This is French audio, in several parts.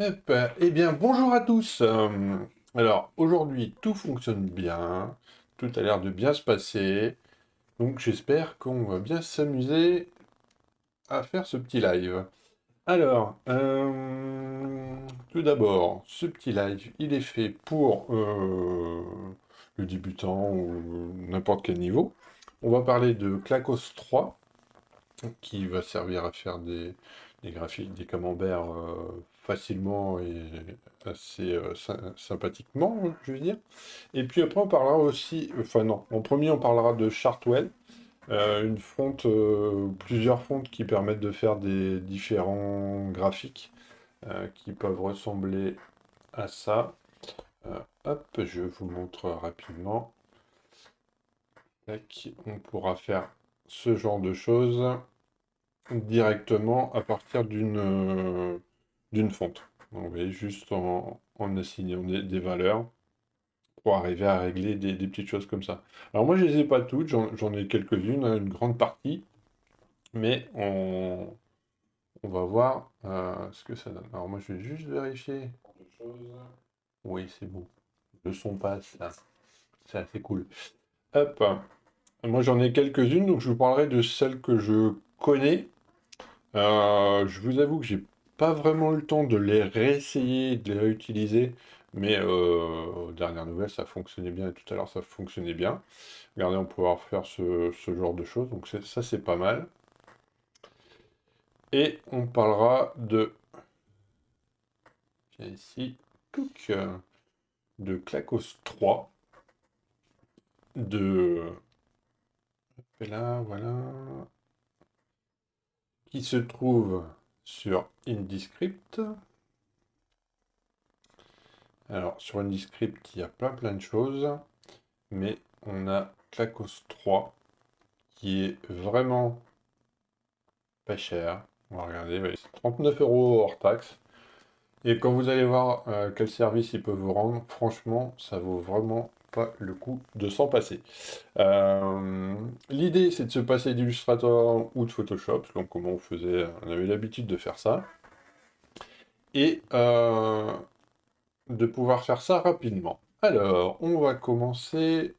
Eh bien, bonjour à tous. Euh, alors, aujourd'hui, tout fonctionne bien. Tout a l'air de bien se passer. Donc, j'espère qu'on va bien s'amuser à faire ce petit live. Alors, euh, tout d'abord, ce petit live, il est fait pour euh, le débutant ou n'importe quel niveau. On va parler de Clacos 3, qui va servir à faire des, graphiques, des camemberts facilement et assez euh, sympathiquement, je veux dire. Et puis après, on parlera aussi, enfin non, en premier, on parlera de Chartwell, euh, une fonte, euh, plusieurs fontes qui permettent de faire des différents graphiques qui peuvent ressembler à ça. hop, je vous montre rapidement. on pourra faire ce genre de choses directement à partir d'une d'une fonte. vous voyez, juste en, assignant des, valeurs pour arriver à régler des, petites choses comme ça. Alors moi, je les ai pas toutes, j'en ai quelques-unes, hein, une grande partie, mais on, on va voir euh, ce que ça donne. Alors moi, je vais juste vérifier. Oui, c'est bon. Le son passe. C'est assez cool. Hop. Moi, j'en ai quelques-unes, donc je vous parlerai de celles que je connais. Euh, je vous avoue que j'ai pas vraiment le temps de les réessayer, de les réutiliser, mais euh, aux dernières nouvelles, ça fonctionnait bien, et tout à l'heure, ça fonctionnait bien. Regardez, on pourra faire ce, genre de choses, donc ça, c'est pas mal. Et on parlera de... Ici, de Clacos 3, de... Là, voilà... Qui se trouve sur IndiScript. Alors, sur IndiScript, il y a plein plein de choses, mais on a Clacos 3, qui est vraiment pas cher. On va regarder, 39 euros hors taxe. Et quand vous allez voir euh, quel service il peut vous rendre, franchement, ça vaut vraiment le coup de s'en passer. Euh, l'idée, c'est de se passer d'Illustrator ou de Photoshop, donc comment on faisait, on avait l'habitude de faire ça, et euh, de pouvoir faire ça rapidement. Alors, on va commencer,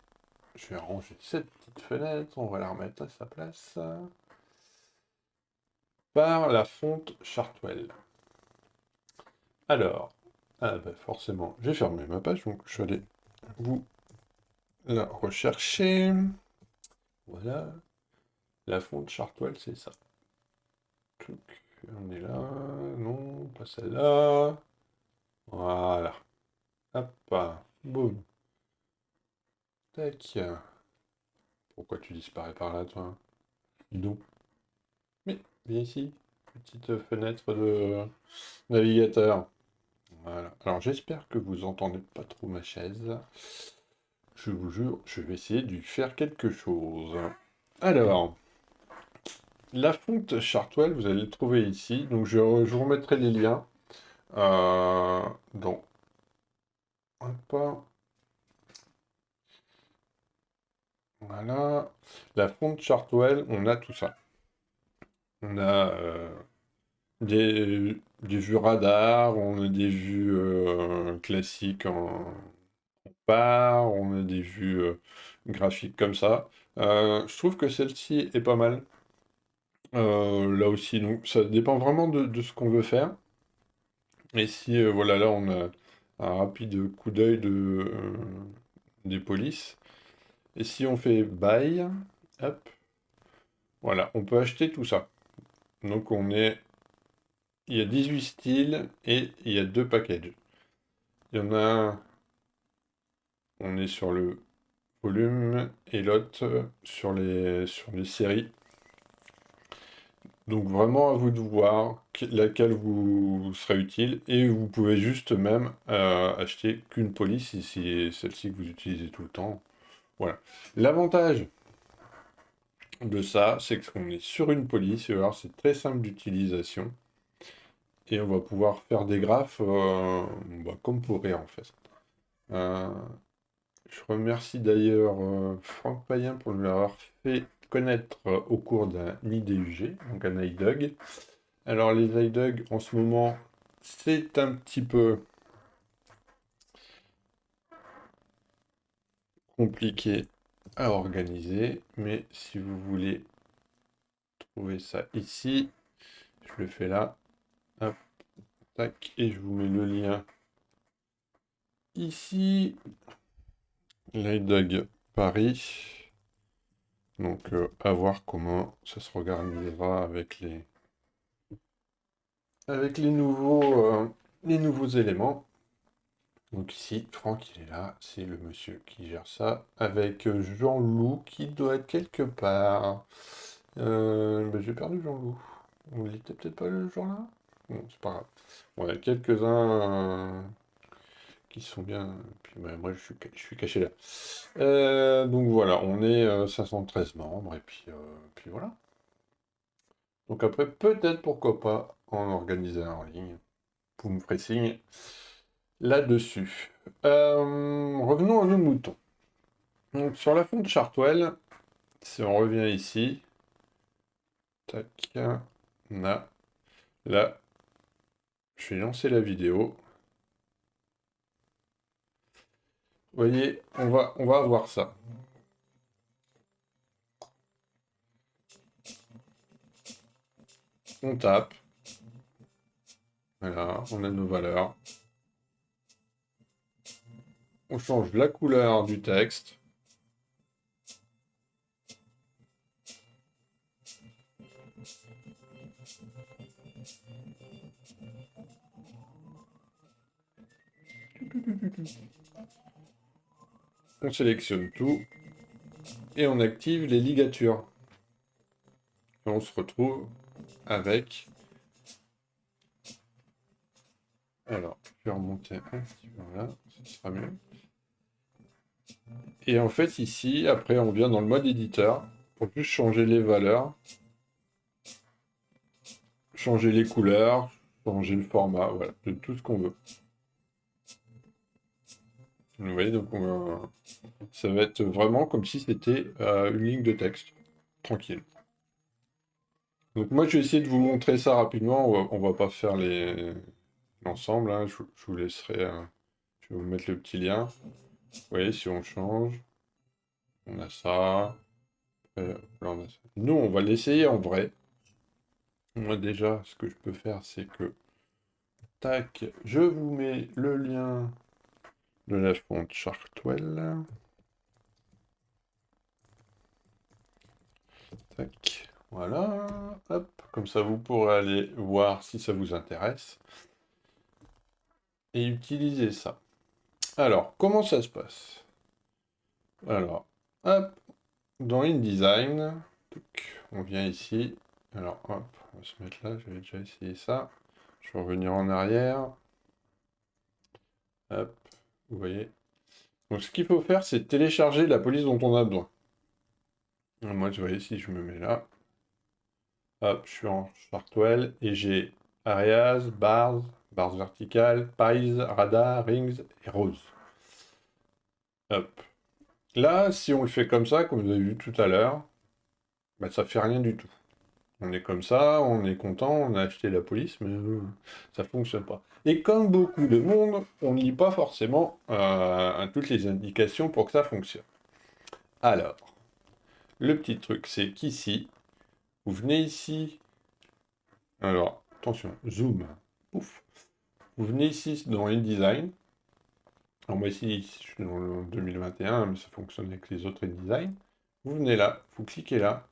je vais ranger cette petite fenêtre, on va la remettre à sa place, par la fonte Chartwell. Alors, ah ben forcément, j'ai fermé ma page, donc je vais aller vous la rechercher. Voilà. La fonte Chartwell, c'est ça. On est là. Non, pas celle-là. Voilà. Hop. Boum. Tac. Pourquoi tu disparais par là, toi? Non. Mais, viens ici. Petite fenêtre de navigateur. Voilà. Alors, j'espère que vous entendez pas trop ma chaise. Je vous jure, je vais essayer de faire quelque chose. Alors, la fonte Chartwell, vous allez le trouver ici. Donc, je, vous remettrai les liens. Euh, donc, Voilà. La fonte Chartwell, on a tout ça. On a euh, des, vues radar, on a des vues euh, classiques en, on a des vues graphiques comme ça. Je trouve que celle-ci est pas mal. Là aussi, donc ça dépend vraiment de, ce qu'on veut faire. Et si, voilà, là, on a un rapide coup d'œil de, des polices. Et si on fait buy, hop, voilà, on peut acheter tout ça. Donc on est... Il y a 18 styles et il y a deux packages. Il y en a on est sur le volume et l'autre sur les, sur les séries. Donc vraiment à vous de voir laquelle vous sera utile et vous pouvez juste même euh, acheter qu'une police si c'est celle-ci que vous utilisez tout le temps. Voilà. L'avantage de ça, c'est qu'on est sur une police, c'est très simple d'utilisation. Et on va pouvoir faire des graphes euh, bah, comme pour rien en fait. Euh, je remercie d'ailleurs euh, Franck Payen pour nous l'avoir fait connaître euh, au cours d'un IDUG, donc un iDog. Alors les iDog, en ce moment, c'est un petit peu compliqué à organiser, mais si vous voulez trouver ça ici, je le fais là, et je vous mets le lien ici, Lightdog Paris, donc euh, à voir comment ça se regardera avec les avec les nouveaux euh, les nouveaux éléments. Donc ici, Franck, il est là, c'est le monsieur qui gère ça, avec Jean-Loup qui doit être quelque part. Euh, ben, J'ai perdu Jean-Loup. Il était peut-être pas le jour là Bon, c'est pas grave. Y a quelques-uns euh, qui sont bien... Puis moi, je suis, je suis caché là. Euh, donc voilà, on est 513 membres, et puis, puis voilà. Donc après, peut-être, pourquoi pas, en organiser un en ligne. Vous me ferez signe là-dessus. Euh, revenons à nos moutons. Donc, sur la fonte Chartwell, si on revient ici, tac, là, je vais lancer la vidéo. Vous voyez, on va, on va avoir ça. On tape. Voilà, on a nos valeurs. On change la couleur du texte. On sélectionne tout et on active les ligatures. on se retrouve avec... Alors, je vais remonter un petit peu là, ce sera mieux. Et en fait, ici, après, on vient dans le mode éditeur pour juste changer les valeurs, changer les couleurs, changer le format, voilà, tout ce qu'on veut. Vous voyez, donc ça va être vraiment comme si c'était euh, une ligne de texte, tranquille. Donc moi, je vais essayer de vous montrer ça rapidement. On va, pas faire l'ensemble. Hein. Je, vous laisserai. Euh, je vais vous mettre le petit lien. Vous voyez, si on change, on a ça. Nous, on va l'essayer en vrai. Moi, déjà, ce que je peux faire, c'est que... Tac, je vous mets le lien de la fonte Chartwell. Tac, voilà. Hop, comme ça, vous pourrez aller voir si ça vous intéresse. Et utiliser ça. Alors, comment ça se passe? Alors, hop, dans InDesign, on vient ici. Alors, hop, on va se mettre là, j'avais déjà essayé ça. Je vais revenir en arrière. Hop, vous voyez. Donc, ce qu'il faut faire, c'est télécharger la police dont on a besoin. Moi, vous voyez, si je me mets là, hop, je suis en Chartwell et j'ai Arias, Bars, barres verticales, pies, radar, rings et rose. Hop. Là, si on le fait comme ça, comme vous avez vu tout à l'heure, bah, ça fait rien du tout. On est comme ça, on est content, on a acheté la police, mais euh, ça fonctionne pas. Et comme beaucoup de monde, on ne lit pas forcément euh, toutes les indications pour que ça fonctionne. Alors, le petit truc, c'est qu'ici, vous venez ici, alors, attention, zoom, ouf, vous venez ici dans InDesign. Alors moi ici, je suis dans le 2021, mais ça fonctionne avec les autres InDesign. Vous venez là, vous cliquez là,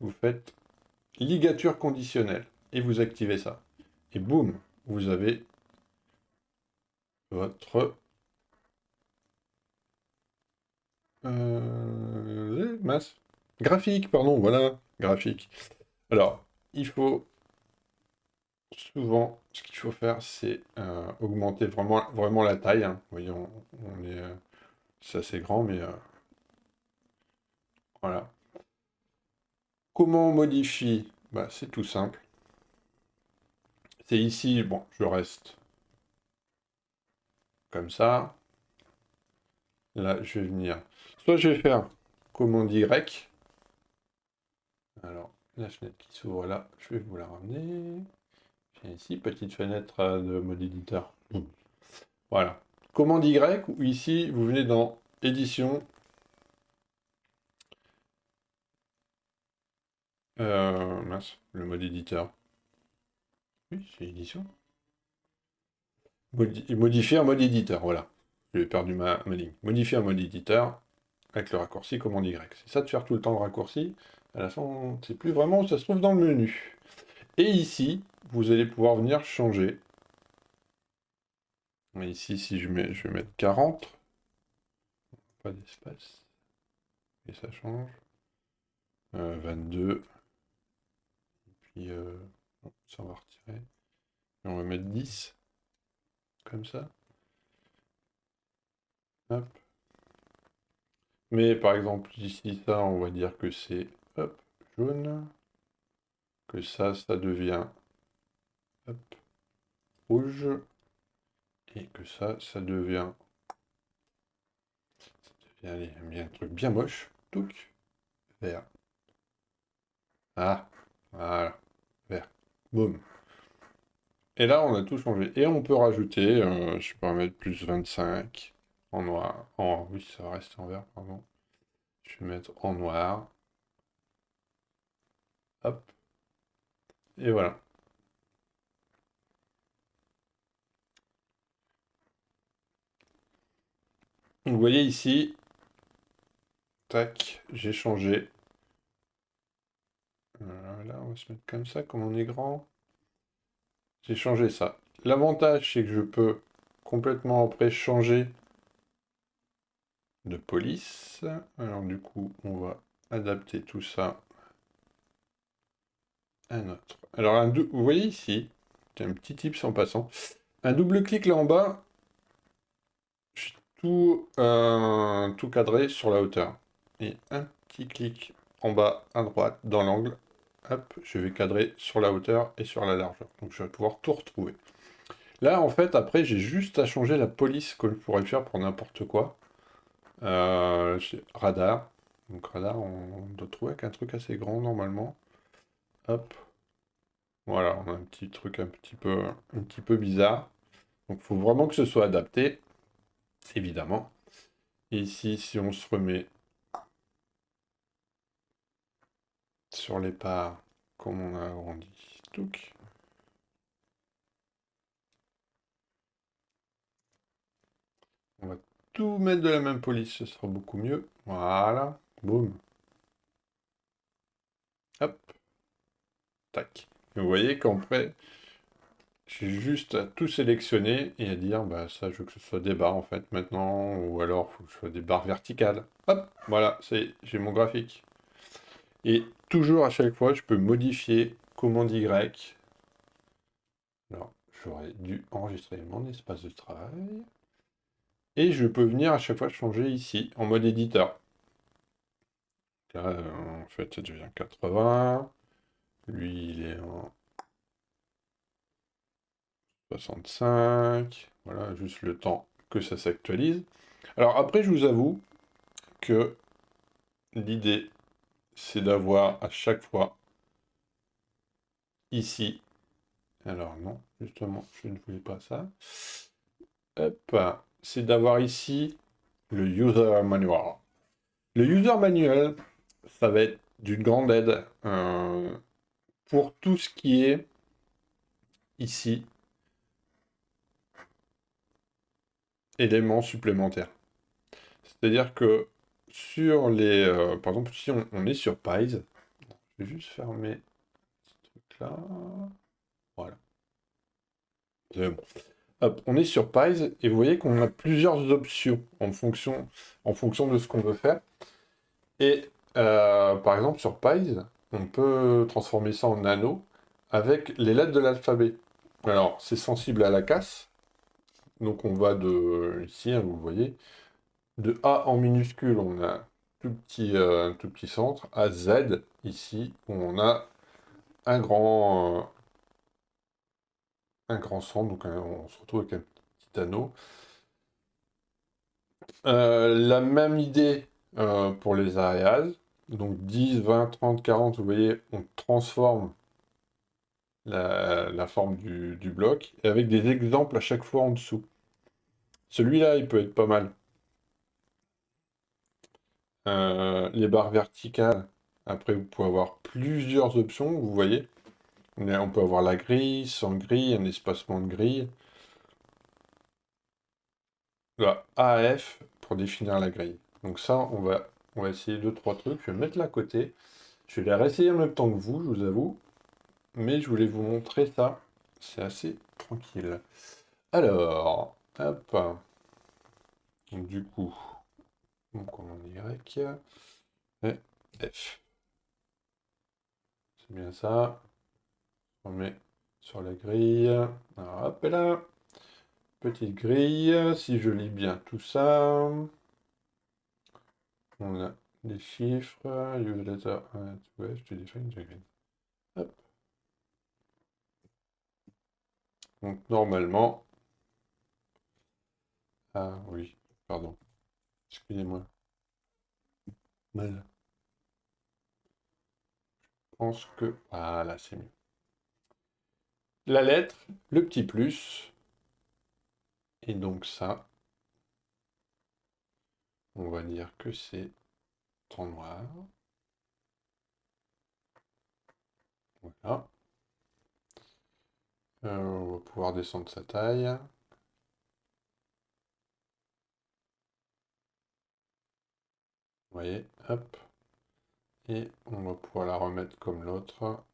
vous faites ligature conditionnelle et vous activez ça. Et boum, vous avez votre euh, masse graphique, pardon, voilà, graphique. Alors, il faut souvent, ce qu'il faut faire, c'est euh, augmenter vraiment, vraiment la taille. Hein. Voyez, on, est, euh, c'est assez grand, mais voilà. Comment on modifie bah, C'est tout simple. C'est ici, bon, je reste comme ça. Là, je vais venir. Soit je vais faire commande Y. Alors, la fenêtre qui s'ouvre là, je vais vous la ramener Et ici, petite fenêtre euh, de mode éditeur. Voilà. Commande Y, ou ici, vous venez dans édition. Euh, mince, le mode éditeur. Oui, c'est édition. modifier un mode éditeur, voilà. J'ai perdu ma, ma ligne. Modifier un mode éditeur avec le raccourci commande Y. C'est ça de faire tout le temps le raccourci. À la fin, on ne sait plus vraiment où ça se trouve dans le menu. Et ici, vous allez pouvoir venir changer. ici, si je mets, je vais mettre 40. Pas d'espace. Et ça change. 22. Euh, euh, ça on va retirer. Et on va mettre 10. Comme ça. Hop. Mais par exemple, ici, ça, on va dire que c'est jaune. Que ça, ça devient rouge. Et que ça, ça devient... Ça devient un truc bien moche. Vert. Ah, voilà. Vert. Boum. Et là, on a tout changé. Et on peut rajouter, euh, je peux mettre plus 25 en noir. En, oui, ça va rester en vert, pardon. Je vais mettre en noir. Hop. Et voilà. Vous voyez ici, tac, j'ai changé. Voilà, on va se mettre comme ça, comme on est grand. J'ai changé ça. L'avantage, c'est que je peux complètement après changer de police. Alors du coup, on va adapter tout ça à notre... Alors, un vous voyez ici, un petit tip en passant, un double clic là en bas, je tout, euh, tout cadré sur la hauteur. Et un petit clic en bas à droite dans l'angle, hop, je vais cadrer sur la hauteur et sur la largeur. Donc je vais pouvoir tout retrouver. Là, en fait, après, j'ai juste à changer la police que je pourrais faire pour n'importe quoi. Euh, radar. Donc radar, on doit trouver avec un truc assez grand normalement. Hop. Voilà, on a un petit truc un petit peu, un petit peu bizarre. Donc il faut vraiment que ce soit adapté, évidemment. Ici, si on se remet sur les parts, comme on a agrandi, On va tout mettre de la même police, ce sera beaucoup mieux. Voilà, boum. Hop. Tac. vous voyez qu'après, j'ai juste à tout sélectionner et à dire, bah ça, je veux que ce soit des barres en fait maintenant, ou alors il faut que ce soit des barres verticales. Hop, voilà, j'ai mon graphique. Et toujours à chaque fois, je peux modifier commande Y. Alors, j'aurais dû enregistrer mon espace de travail. Et je peux venir à chaque fois changer ici, en mode éditeur. En fait, ça devient 80. Lui, il est en 65. Voilà, juste le temps que ça s'actualise. Alors après, je vous avoue que l'idée, c'est d'avoir à chaque fois ici. Alors non, justement, je ne voulais pas ça. C'est d'avoir ici le user manual. Le user manual, ça va être d'une grande aide euh, pour tout ce qui est ici éléments supplémentaires. C'est-à-dire que sur les... Euh, par exemple, si on, est sur Pies, je vais juste fermer ce truc-là. Voilà. on est sur Pies et vous voyez qu'on a plusieurs options en fonction, en fonction de ce qu'on veut faire. Et euh, par exemple, sur Pies, on peut transformer ça en anneau avec les lettres de l'alphabet. Alors, c'est sensible à la casse. Donc, on va de, ici, hein, vous voyez, de A en minuscule, on a un tout petit, euh, tout petit centre, à Z, ici, on a un grand, euh, centre, donc on se retrouve avec un petit anneau. la même idée pour les areas. Donc 10, 20, 30, 40, vous voyez, on transforme la, forme du, du, bloc, et avec des exemples à chaque fois en dessous. Celui-là, il peut être pas mal. Euh, les barres verticales, après vous pouvez avoir plusieurs options, vous voyez. On peut avoir la grille, sans grille, un espacement de grille. La AF pour définir la grille. Donc ça, on va, on va essayer deux, trois trucs. Je vais mettre là côté. Je vais les réessayer en même temps que vous, je vous avoue. Mais je voulais vous montrer ça. C'est assez tranquille. Alors, hop. Du coup, on commande Y et F. C'est bien ça. On met sur la grille. Alors, hop là. Petite grille. Si je lis bien tout ça. On a des chiffres. Use letter ouais, je te define Hop. Donc normalement. Ah oui, pardon. Excusez-moi. Je pense que... Voilà, c'est mieux. La lettre, le petit plus. Et donc ça, on va dire que c'est en noir. Voilà. Euh, on va pouvoir descendre sa taille. Vous voyez, hop. Et on va pouvoir la remettre comme l'autre.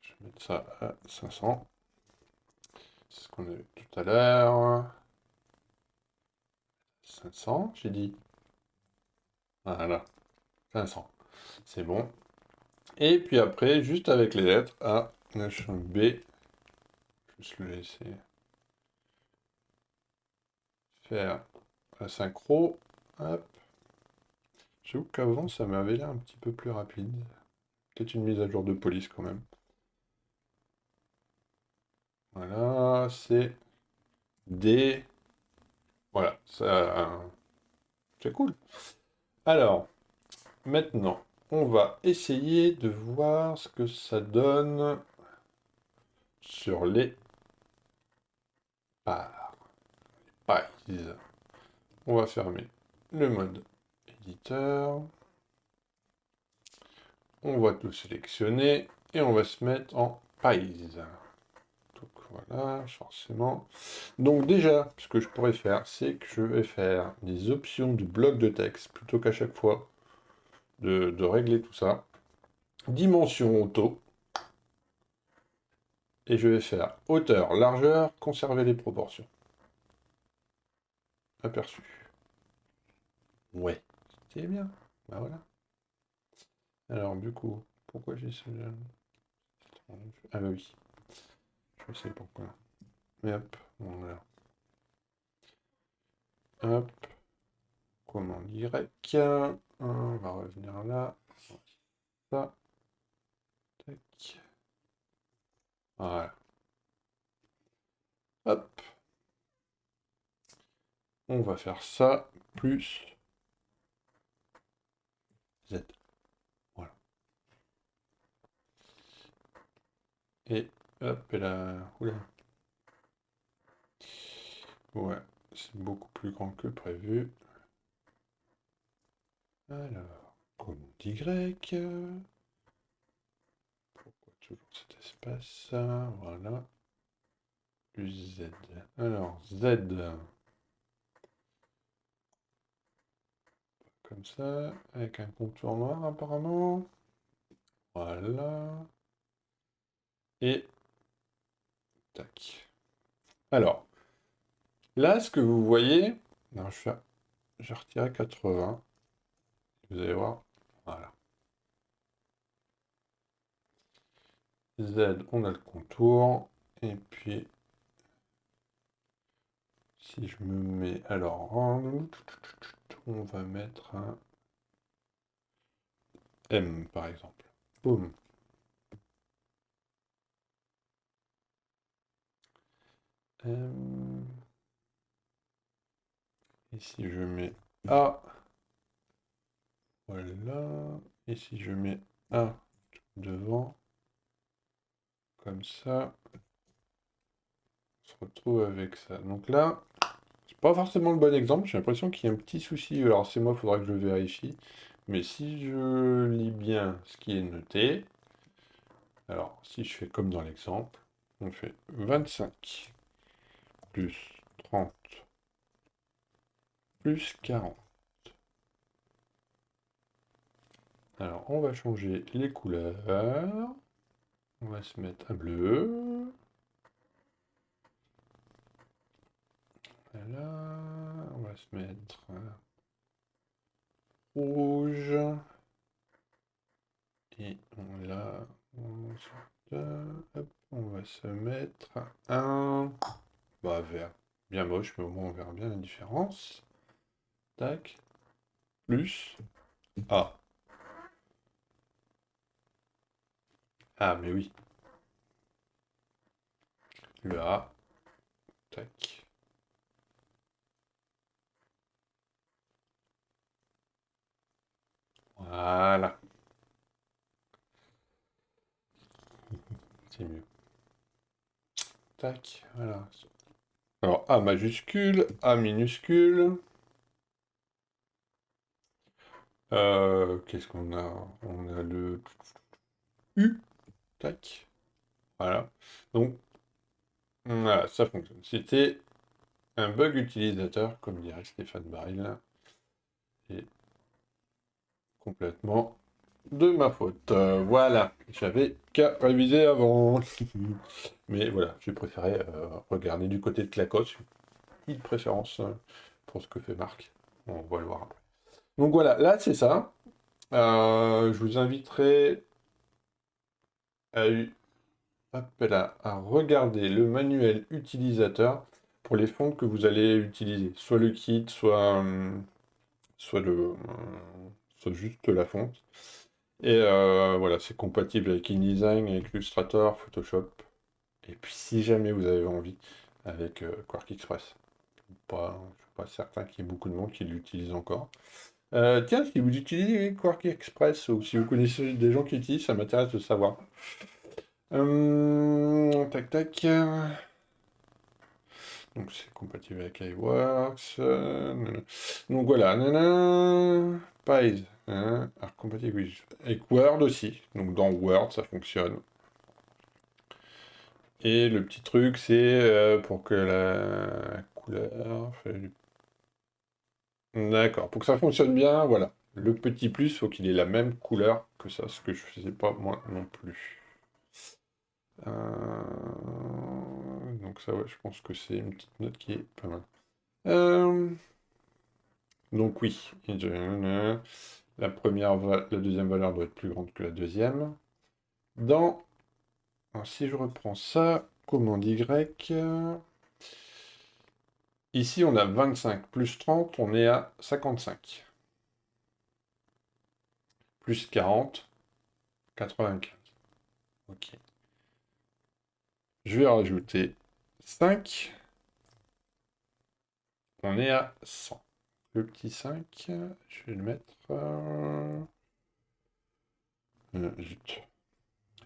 Je vais mettre ça à 500. C'est ce qu'on a vu tout à l'heure. 500, j'ai dit. Voilà. 500. C'est bon. Et puis après, juste avec les lettres A, H, B, juste le laisser faire la synchro. Hop. Qu'avant, ça m'avait l'air un petit peu plus rapide. Peut-être une mise à jour de police quand même. Voilà, c'est D. Voilà, ça... C'est cool. Alors, maintenant, on va essayer de voir ce que ça donne sur les parts. On va fermer le mode On va tout sélectionner et on va se mettre en pies. Voilà, forcément. Donc déjà, ce que je pourrais faire, c'est que je vais faire des options de bloc de texte, plutôt qu'à chaque fois de, régler tout ça. Dimension auto. Et je vais faire hauteur, largeur, conserver les proportions. Aperçu. Ouais, bien. Bah voilà. Alors du coup, pourquoi j'ai ce... Ah bah oui. Je sais pourquoi. Mais hop, voilà. Hop. Comment Y. On va revenir là. Ça. Tac. Voilà. Hop. On va faire ça plus Z. Voilà. Et Hop, et là... Oula. Ouais, c'est beaucoup plus grand que prévu. Alors, comme Y. Pourquoi toujours cet espace Voilà. Plus Z. Alors, Z. Comme ça, avec un contour noir apparemment. Voilà. Et Tac. Alors, là, ce que vous voyez, non, je, je retire 80. Vous allez voir, voilà. Z, on a le contour. Et puis, si je me mets, alors, on va mettre un M, par exemple. Boum. Euh, et si je mets A, voilà. Et si je mets A devant, comme ça. On se retrouve avec ça. Donc là, pas forcément le bon exemple. J'ai l'impression qu'il y a un petit souci. Alors c'est moi, faudra que je vérifie. Mais si je lis bien ce qui est noté, alors si je fais comme dans l'exemple, on fait 25 plus 30 plus 40. Alors, on va changer les couleurs. On va se mettre à bleu. Voilà. On va se mettre rouge. Et on, là, on va se mettre un bah, vert. Bien moche, mais au moins on verra bien la différence. Tac. Plus. A. Ah, mais oui. Le A. Tac. Voilà. C'est mieux. Tac, voilà. Alors, A majuscule, A minuscule. Euh, qu'est-ce qu'on a? On a le U. Tac. Voilà. Donc, voilà, ça fonctionne. C'était un bug utilisateur, comme dirait Stéphane Baril. Complètement de ma faute. Euh, voilà, j'avais qu'à réviser avant. Mais voilà, j'ai préféré euh, regarder du côté de Clacos. Une préférence euh, pour ce que fait Marc. On va le voir après. Donc voilà, là c'est ça. je vous inviterai à, à, regarder le manuel utilisateur pour les fonds que vous allez utiliser. Soit le kit, soit, soit, le, juste la fonte. Et euh, voilà, c'est compatible avec InDesign, avec Illustrator, Photoshop. Et puis si jamais vous avez envie, avec euh, Quark Express. Pas, je ne suis pas certain qu'il y ait beaucoup de monde qui l'utilise encore. Euh, tiens, si vous utilisez Quark Express ou si vous connaissez des gens qui l'utilisent, ça m'intéresse de savoir. tac tac. Donc c'est compatible avec iWorks. donc voilà. Pies. Hein, alors compatible avec Word aussi. Donc dans Word, ça fonctionne. Et le petit truc, c'est euh, pour que la couleur... D'accord. Pour que ça fonctionne bien, voilà. Le petit plus, il faut qu'il ait la même couleur que ça, ce que je faisais pas moi non plus. Euh, donc ça, ouais, je pense que c'est une petite note qui est pas mal. Euh, donc oui, la, première, la deuxième valeur doit être plus grande que la deuxième. Dans, si je reprends ça, commande Y, ici on a 25 plus 30, on est à 55. Plus 40, 95. Ok. Je vais rajouter 5. On est à 100. Le petit 5, je vais le mettre... Euh... Euh, zut.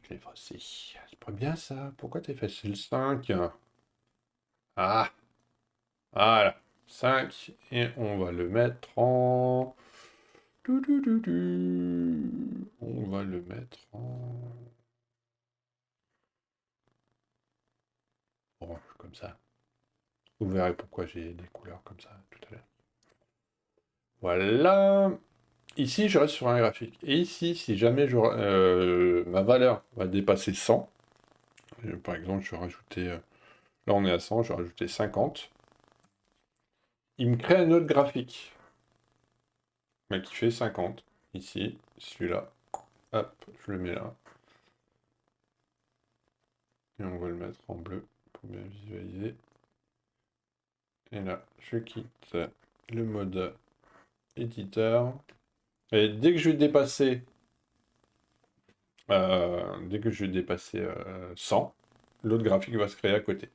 Je l'ai effacé. C'est pas bien ça. Pourquoi t'as effacé le 5 Ah Voilà. 5. Et on va le mettre en... On va le mettre en... ça. Vous verrez pourquoi j'ai des couleurs comme ça tout à l'heure. Voilà. Ici, je reste sur un graphique. Et ici, si jamais euh, ma valeur va dépasser 100, euh, par exemple, je vais rajouter... Euh, là, on est à 100, je vais rajouter 50. Il me crée un autre graphique. Mais qui fait 50. Ici, celui-là. Hop, je le mets là. Et on va le mettre en bleu bien visualiser. Et là, je quitte le mode éditeur. Et dès que je vais dépasser, euh, dès que je vais dépasser 100, euh, l'autre graphique va se créer à côté.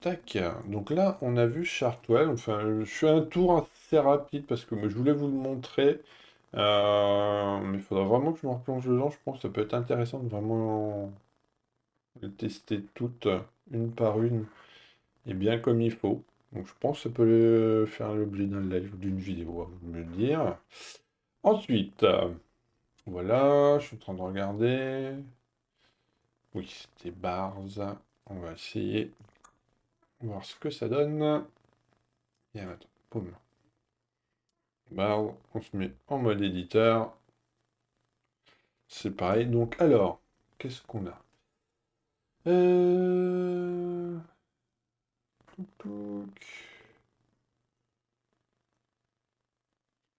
Tac. Donc là, on a vu Chartwell. Enfin, je fais un tour assez rapide parce que je voulais vous le montrer. Euh, mais il faudra vraiment que je me replonge dedans, je pense que ça peut être intéressant de vraiment les tester toutes, une par une, et bien comme il faut. Donc je pense que ça peut faire l'objet d'un live ou d'une vidéo, à me dire. Ensuite, voilà, je suis en train de regarder. Oui, c'était bars. On va essayer voir ce que ça donne. Et attends, boum. Bars, on se met en mode éditeur. C'est pareil. Donc alors, qu'est-ce qu'on a? Euh...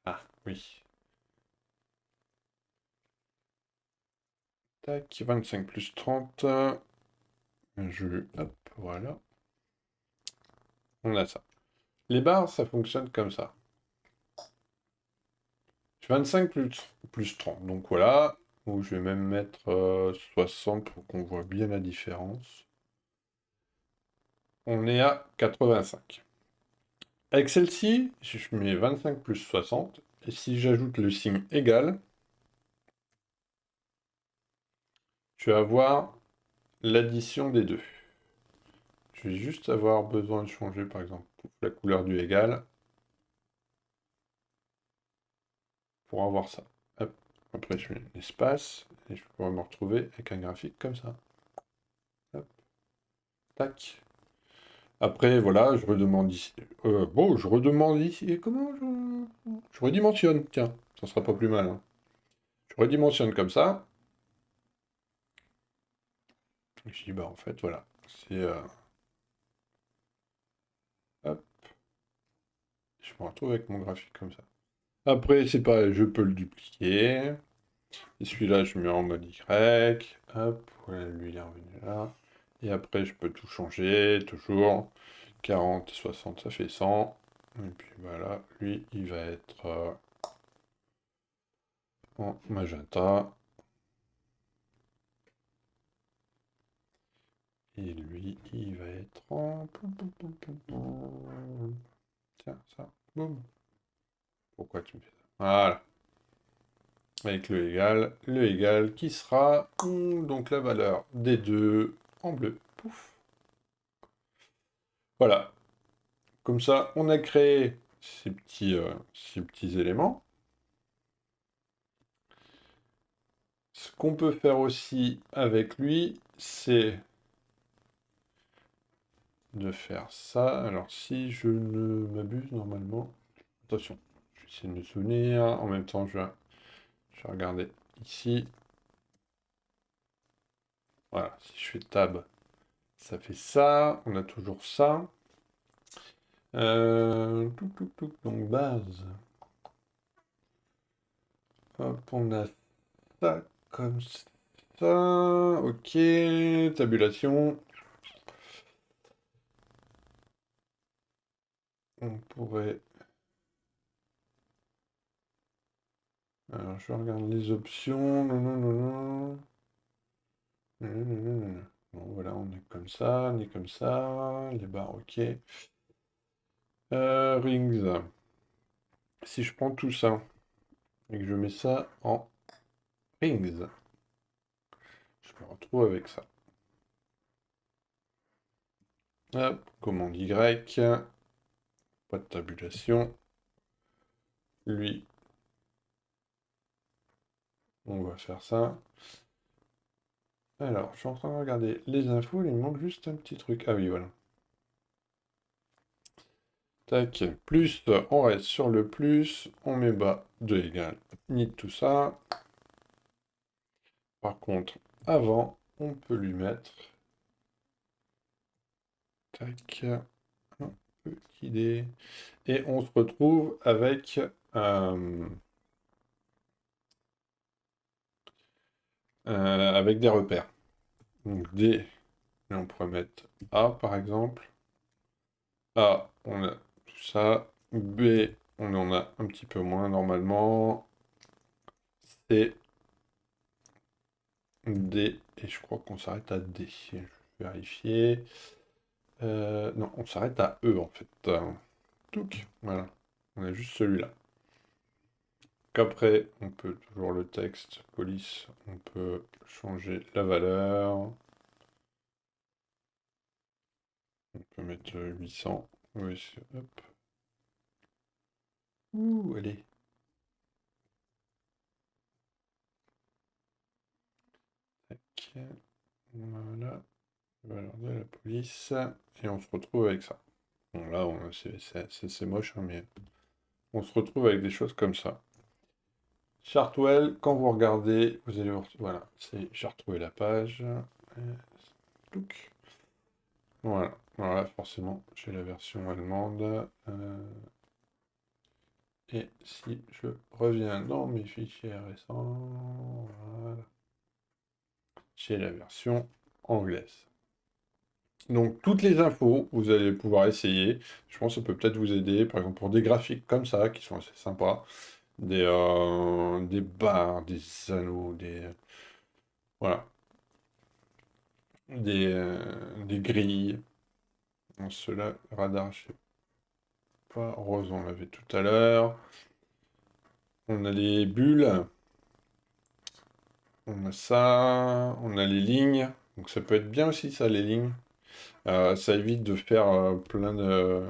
Ah, oui. Tac, 25 plus 30. Je... Hop, voilà. On a ça. Les barres, ça fonctionne comme ça. 25 plus, plus 30. Donc voilà. Ou je vais même mettre 60 euh, pour qu'on voit bien la différence. On est à 85. Avec celle-ci, je mets 25 plus 60. Et si j'ajoute le signe égal, je vais avoir l'addition des deux. Je vais juste avoir besoin de changer, par exemple, la couleur du égal. Pour avoir ça. Après, je mets l'espace, et je pourrais me retrouver avec un graphique comme ça. Tac. Après, voilà, je redemande ici. Euh, bon, je redemande ici. Et comment je... Redimensionne, tiens. Ça sera pas plus mal. Hein. Je redimensionne comme ça. Je dis, bah en fait, voilà. C'est... Euh, hop. Je me retrouve avec mon graphique comme ça. Après, c'est pareil, je peux le dupliquer. Et celui-là, je mets en mode Y. Hop, lui, il est revenu là. Et après, je peux tout changer, toujours. 40, 60, ça fait 100. Et puis voilà, lui, il va être euh, en magenta. Et lui, il va être en... Tiens, ça, boum. Pourquoi tu me fais ça? Voilà. Avec le égal, le égal qui sera donc la valeur des deux en bleu. Pouf. Voilà. Comme ça, on a créé ces petits, euh, ces petits éléments. Ce qu'on peut faire aussi avec lui, c'est de faire ça. Alors, si je ne m'abuse, normalement... Attention, je vais essayer de me souvenir. En même temps, je vais, je vais regarder ici. Voilà, si je fais tab, ça fait ça. On a toujours ça. Euh, donc base. Hop, on a ça comme ça. Ok, tabulation. On pourrait... Alors, je regarde les options. Non, non, non, non. Bon, voilà, on est comme ça, on est comme ça. Les barres, ok. Euh, rings. Si je prends tout ça et que je mets ça en rings, je me retrouve avec ça. Hop, commande Y. Pas de tabulation. Lui, on va faire ça. Alors, je suis en train de regarder les infos, il me manque juste un petit truc. Ah oui, voilà. Tac, plus, on reste sur le plus, on met bas 2 égale ni tout ça. Par contre, avant, on peut lui mettre tac, un petit dé. Et on se retrouve avec euh, euh, avec des repères. Donc D, on pourrait mettre A par exemple. A, on a tout ça. B, on en a un petit peu moins normalement. C, D, et je crois qu'on s'arrête à D. Vérifier. Euh, non, on s'arrête à E en fait. Touc, voilà. On a juste celui-là. Qu'après, on peut toujours le texte, police, on peut changer la valeur. On peut mettre 800. Oui, hop. Ouh, allez. Voilà. Valeur de la police. Et on se retrouve avec ça. Bon, là, c'est moche, hein, mais on se retrouve avec des choses comme ça. Chartwell, quand vous regardez, vous allez voir, voilà, c'est j'ai retrouvé la page. Voilà, voilà, forcément, j'ai la version allemande. Euh, et si je reviens dans mes fichiers récents, voilà, j'ai la version anglaise. Donc, toutes les infos, vous allez pouvoir essayer. Je pense que ça peut peut-être vous aider, par exemple, pour des graphiques comme ça, qui sont assez sympas. Des, euh, des barres, des anneaux, des... Voilà. Des, euh, des grilles. Cela, radar, je sais pas. Rose, on l'avait tout à l'heure. On a les bulles. On a ça. On a les lignes. Donc ça peut être bien aussi, ça, les lignes. Euh, ça évite de faire euh, plein de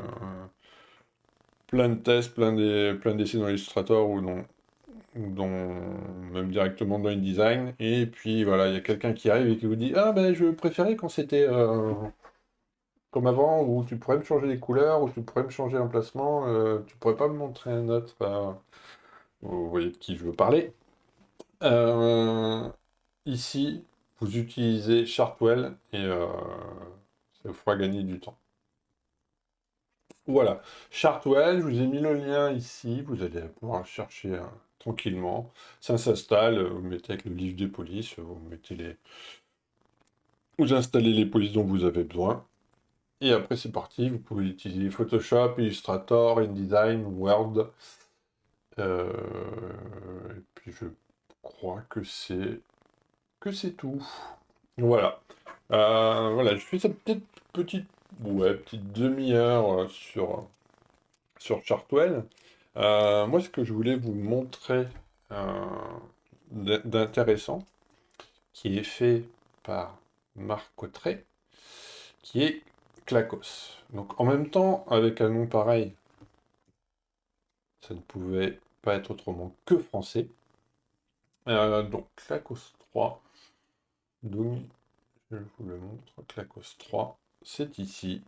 plein de tests, plein d'essais plein dans Illustrator ou dans, même directement dans InDesign. Et puis voilà, il y a quelqu'un qui arrive et qui vous dit Ah ben je préférais quand c'était comme avant, où tu pourrais me changer les couleurs, où tu pourrais me changer l'emplacement, tu pourrais pas me montrer un autre. vous voyez de qui je veux parler. ici, vous utilisez Chartwell et ça vous fera gagner du temps. Voilà. Chartwell, je vous ai mis le lien ici. Vous allez pouvoir chercher hein, tranquillement. Ça s'installe. Vous mettez avec le livre des polices. Vous mettez les... Vous installez les polices dont vous avez besoin. Et après, c'est parti. Vous pouvez utiliser Photoshop, Illustrator, InDesign, Word. Euh, et puis, je crois que c'est que c'est tout. Voilà. Euh, voilà, je fais cette petite, ouais, petite demi-heure euh, sur, sur Chartwell. Euh, moi, ce que je voulais vous montrer d'intéressant, qui est fait par Marc Cotteret, qui est Clacos. Donc, en même temps, avec un nom pareil, ça ne pouvait pas être autrement que français. donc, Clacos 3, donc je vous le montre, Clacos 3, c'est ici.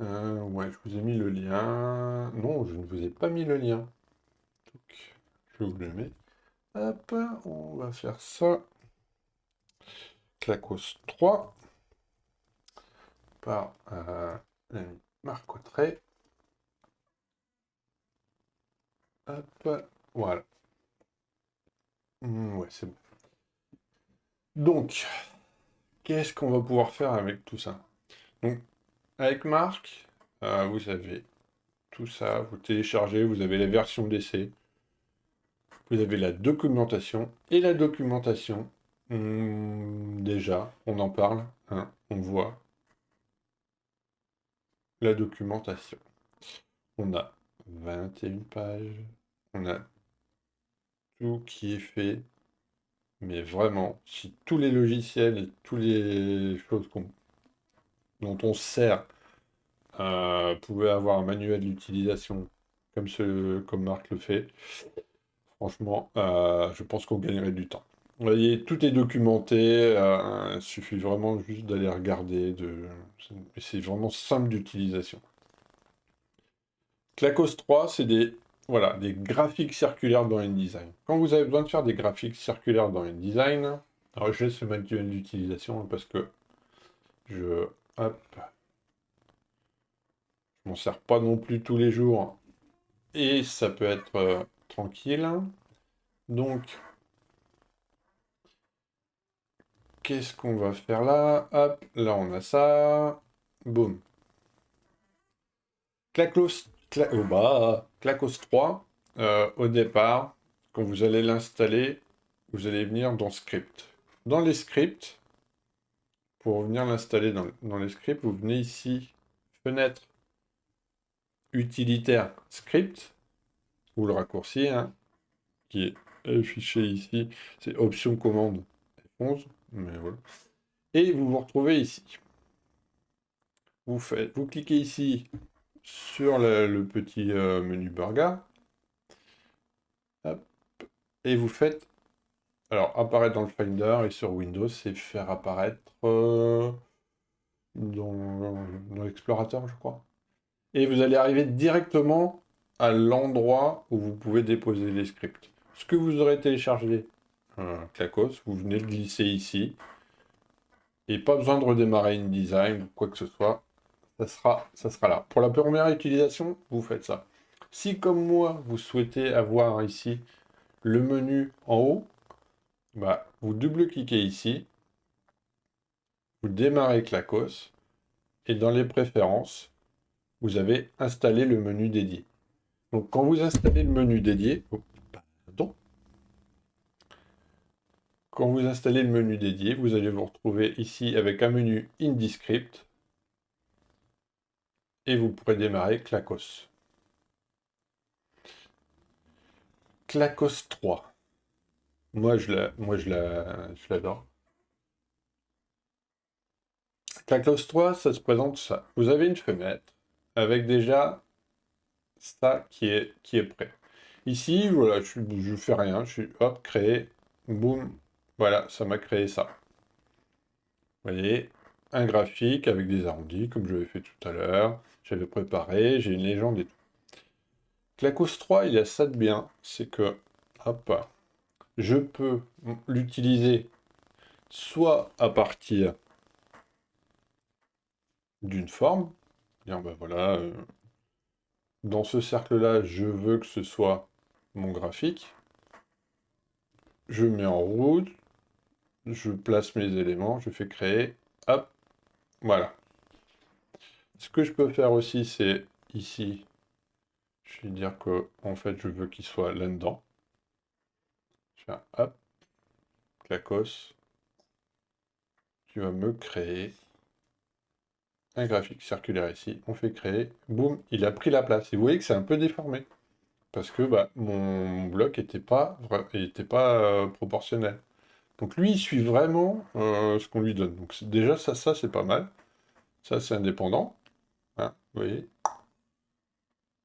Euh, ouais, je vous ai mis le lien. Non, je ne vous ai pas mis le lien. Donc, je vous le mets. Hop, on va faire ça. Clacos 3 par euh, l'ami Hop, voilà. Hmm, ouais, c'est bon. Donc, qu'est-ce qu'on va pouvoir faire avec tout ça? Donc, avec Marc, euh, vous avez tout ça, vous téléchargez, vous avez la version d'essai, vous avez la documentation, et la documentation, déjà, on en parle, hein, on voit la documentation. On a 21 pages, on a tout qui est fait, mais vraiment, si tous les logiciels et toutes les choses dont on sert pouvaient avoir un manuel d'utilisation comme, ce, comme Marc le fait, franchement, euh, je pense qu'on gagnerait du temps. Vous voyez, tout est documenté, euh, il suffit vraiment juste d'aller regarder, de... c'est vraiment simple d'utilisation. Clacos 3, c'est des voilà, des graphiques circulaires dans InDesign. Quand vous avez besoin de faire des graphiques circulaires dans InDesign, alors laisse le manuel d'utilisation parce que je... Hop. Je m'en sers pas non plus tous les jours. Et ça peut être euh, tranquille. Donc, qu'est-ce qu'on va faire là? Hop, là on a ça. Boum. Claclos oh bah, Clacos 3, euh, au départ, quand vous allez l'installer, vous allez venir dans Script. Dans les scripts, pour venir l'installer dans, les scripts, vous venez ici, fenêtre utilitaire script, ou le raccourci, hein, qui est affiché ici, c'est option commande F11, mais voilà. Et vous vous retrouvez ici. Vous, faites, vous cliquez ici sur le, petit euh, menu burger. et vous faites alors, apparaître dans le Finder et sur Windows, c'est faire apparaître euh, dans, l'explorateur, je crois. Et vous allez arriver directement à l'endroit où vous pouvez déposer les scripts. Ce que vous aurez téléchargé, Clacos, vous venez le glisser ici. Et pas besoin de redémarrer InDesign ou quoi que ce soit. Ça ça sera là. Pour la première utilisation, vous faites ça. Si, comme moi, vous souhaitez avoir ici le menu en haut, bah, vous double-cliquez ici, vous démarrez Clacos, et dans les préférences, vous avez installé le menu dédié. Donc quand vous installez le menu dédié, oh, quand vous installez le menu dédié, vous allez vous retrouver ici avec un menu IndiScript, et vous pourrez démarrer Clacos. Clacos 3. Moi, je la, moi, je la, je l'adore. Clacos 3, ça se présente ça. Vous avez une fenêtre avec déjà ça qui est, qui est prêt. Ici, voilà, je ne fais rien. Je suis, hop, créer, boum, voilà, ça m'a créé ça. Vous voyez, un graphique avec des arrondis, comme je l'avais fait tout à l'heure. J'avais préparé, j'ai une légende et tout. Clacos 3, il a ça de bien, c'est que, hop, je peux l'utiliser soit à partir d'une forme, ben voilà, euh, dans ce cercle-là, je veux que ce soit mon graphique, je mets en route, je place mes éléments, je fais créer, hop, voilà. Ce que je peux faire aussi, c'est ici, je vais dire que en fait, je veux qu'il soit là-dedans hop, clacos, tu vas me créer un graphique circulaire ici. On fait créer, boum, il a pris la place. Et vous voyez que c'est un peu déformé. Parce que bah, mon bloc n'était pas, était pas euh, proportionnel. Donc lui, il suit vraiment euh, ce qu'on lui donne. Donc déjà, ça, ça c'est pas mal. Ça, c'est indépendant. Hein, vous voyez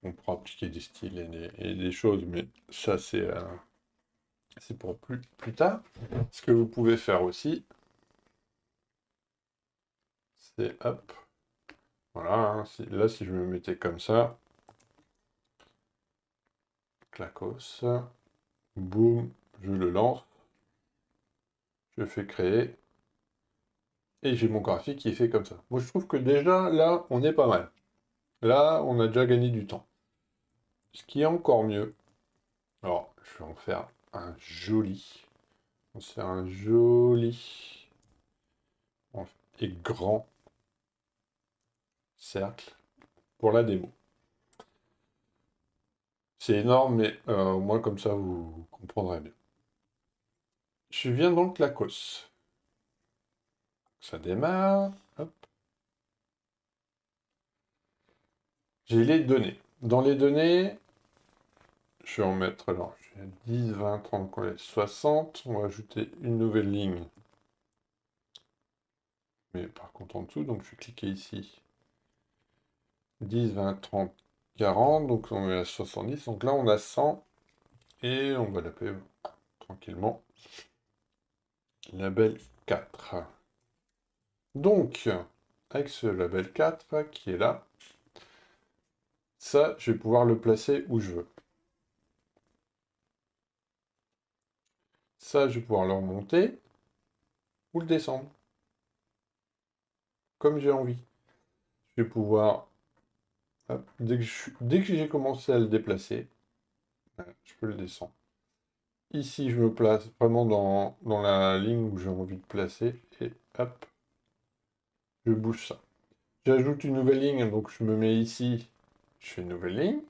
On pourra appliquer des styles et des, choses, mais ça, c'est... Euh, c'est pour plus, plus tard. Ce que vous pouvez faire aussi, c'est hop. Voilà, hein, là si je me mettais comme ça, clacos, boum, je le lance, je fais créer, et j'ai mon graphique qui est fait comme ça. Moi je trouve que déjà là, on est pas mal. Là, on a déjà gagné du temps. Ce qui est encore mieux, alors je vais en faire un joli. On se un joli et grand cercle pour la démo. C'est énorme, mais euh, au moins comme ça vous comprendrez bien. Je viens donc la cosse. Ça démarre. J'ai les données. Dans les données, je vais en mettre alors 10, 20, 30, 60. On va ajouter une nouvelle ligne. Mais par contre en dessous, donc je vais cliquer ici. 10, 20, 30, 40. Donc on est à 70. Donc là on a 100. Et on va l'appeler tranquillement label 4. Donc, avec ce label 4 qui est là, ça, je vais pouvoir le placer où je veux. Ça, je vais pouvoir le remonter ou le descendre. Comme j'ai envie. Je vais pouvoir, dès que j'ai commencé à le déplacer, je peux le descendre. Ici, je me place vraiment dans, dans la ligne où j'ai envie de placer. Et hop, je bouge ça. J'ajoute une nouvelle ligne, donc je me mets ici, je fais une nouvelle ligne.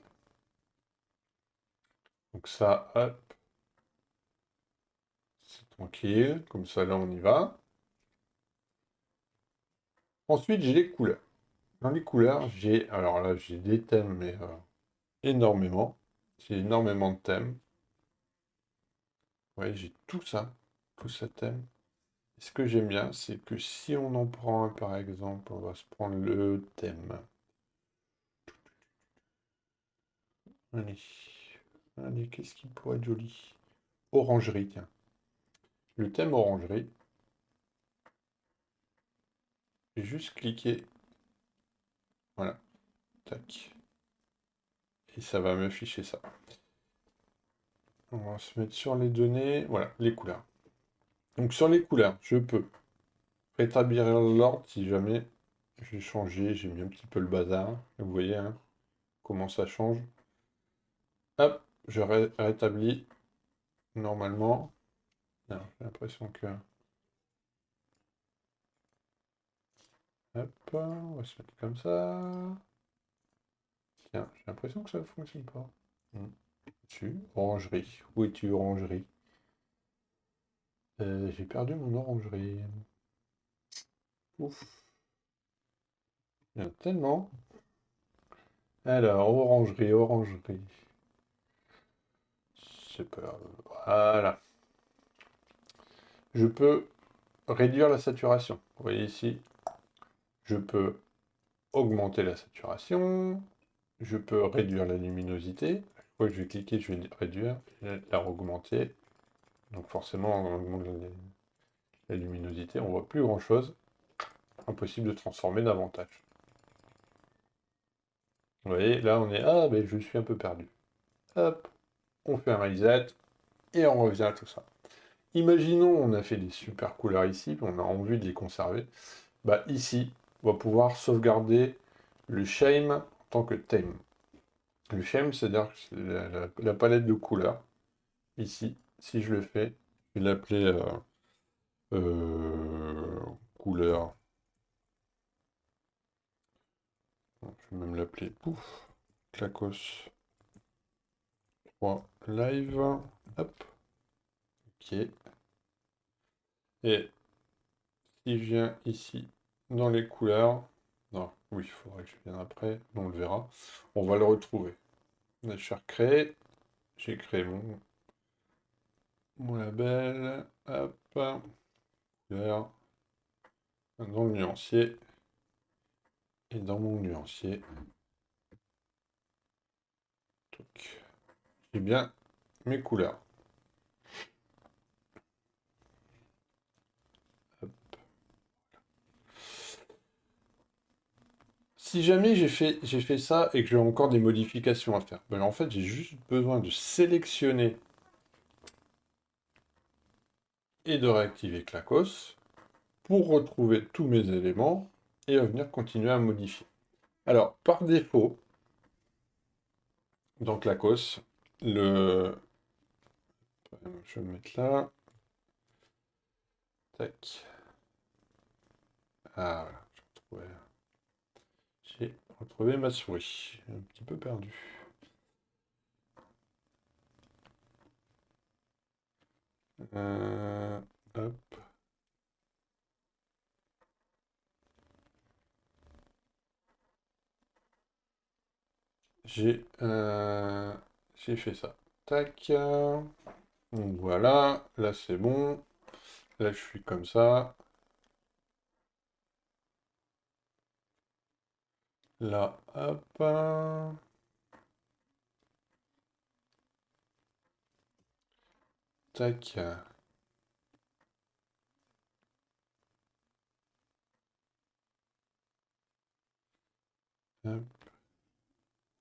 Donc ça, hop, Tranquille, comme ça là on y va. Ensuite j'ai les couleurs. Dans les couleurs, j'ai, alors là j'ai des thèmes, mais euh, énormément. J'ai énormément de thèmes. voyez, j'ai tout ça, tout ce thème. ce que j'aime bien, c'est que si on en prend un par exemple, on va se prendre le thème. Allez, allez, qu'est-ce qui pourrait être joli? Orangerie, tiens. Le thème orangerie. J'ai juste cliqué. Voilà. Tac. Et ça va m'afficher ça. On va se mettre sur les données. Voilà, les couleurs. Donc sur les couleurs, je peux rétablir l'ordre si jamais j'ai changé, j'ai mis un petit peu le bazar. Vous voyez hein, comment ça change. Hop, je rétablis normalement. J'ai l'impression que... Hop, on va se mettre comme ça. Tiens, j'ai l'impression que ça ne fonctionne pas. Hmm. Tu, orangerie. Où es-tu, orangerie? Euh, J'ai perdu mon orangerie. Ouf. Il y a tellement. Alors, orangerie, orangerie. Pas... Voilà. Je peux réduire la saturation. Vous voyez ici, je peux augmenter la saturation, je peux réduire la luminosité. Que je vais cliquer, je vais réduire, la augmenter. Donc forcément, on augmente la, luminosité, on voit plus grand chose. Impossible de transformer davantage. Vous voyez, là on est... Ah, ben je suis un peu perdu. Hop, on fait un reset, et on revient à tout ça. Imaginons, on a fait des super couleurs ici, on a envie de les conserver. Bah ici, on va pouvoir sauvegarder le shame en tant que theme. Le shame, c'est-à-dire la, la, palette de couleurs. Ici, si je le fais, je vais l'appeler euh, euh, couleur. Je vais même l'appeler pouf, clacos 3 live. Et si je viens ici dans les couleurs, non, oui, il faudrait que je vienne après, on le verra, on va le retrouver. Je vais recréer, j'ai créé mon, mon label, hop, dans le nuancier, et dans mon nuancier, j'ai bien mes couleurs. Si jamais j'ai fait, fait ça et que j'ai encore des modifications à faire, ben en fait, j'ai juste besoin de sélectionner et de réactiver Clacos pour retrouver tous mes éléments et venir continuer à modifier. Alors, par défaut, dans Clacos, le... Je vais le mettre là. Tac. Ah, je retrouvé. J'ai retrouvé ma souris. Un petit peu perdu. Euh, hop. J'ai euh, fait ça. Tac. Voilà, là c'est bon. Là je suis comme ça. Là, hop. Tac.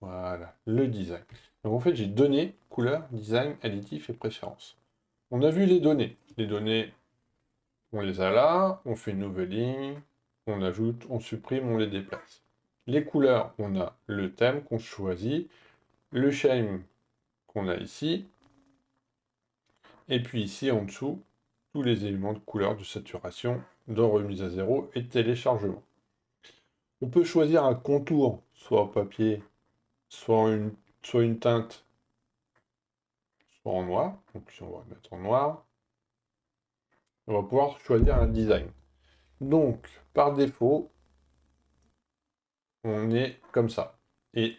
Voilà, le design. Donc en fait, j'ai donné couleur, design, additif et préférence. On a vu les données. Les données, on les a là, on fait une nouvelle ligne, on ajoute, on supprime, on les déplace. Les couleurs, on a le thème qu'on choisit, le shame qu'on a ici, et puis ici en dessous, tous les éléments de couleur, de saturation, de remise à zéro et de téléchargement. On peut choisir un contour, soit au papier, soit une, soit une teinte, soit en noir. Donc si on va mettre en noir, on va pouvoir choisir un design. Donc, par défaut, on est comme ça. Et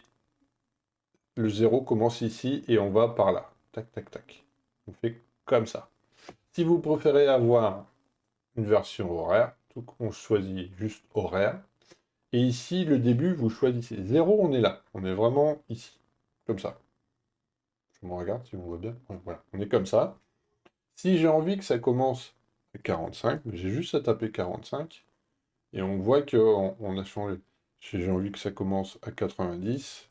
le 0 commence ici et on va par là. Tac, tac, tac. On fait comme ça. Si vous préférez avoir une version horaire, tout on choisit juste horaire. Et ici, le début, vous choisissez 0, on est là. On est vraiment ici, comme ça. Je me regarde si on voit bien. On est comme ça. Si j'ai envie que ça commence à 45, j'ai juste à taper 45. Et on voit qu'on on a changé. Si j'ai envie que ça commence à 90.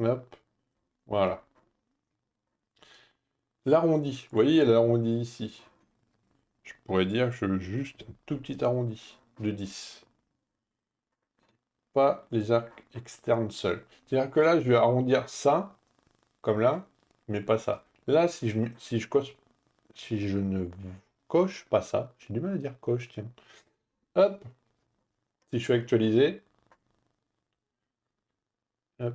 Hop. Voilà. L'arrondi. Vous voyez, il y a l'arrondi ici. Je pourrais dire que je veux juste un tout petit arrondi de 10. Pas les arcs externes seuls. C'est-à-dire que là, je vais arrondir ça, comme là, mais pas ça. Là, si je, si je, coche, si je ne coche pas ça, j'ai du mal à dire coche, tiens. Hop. Si je fais actualiser. Hop.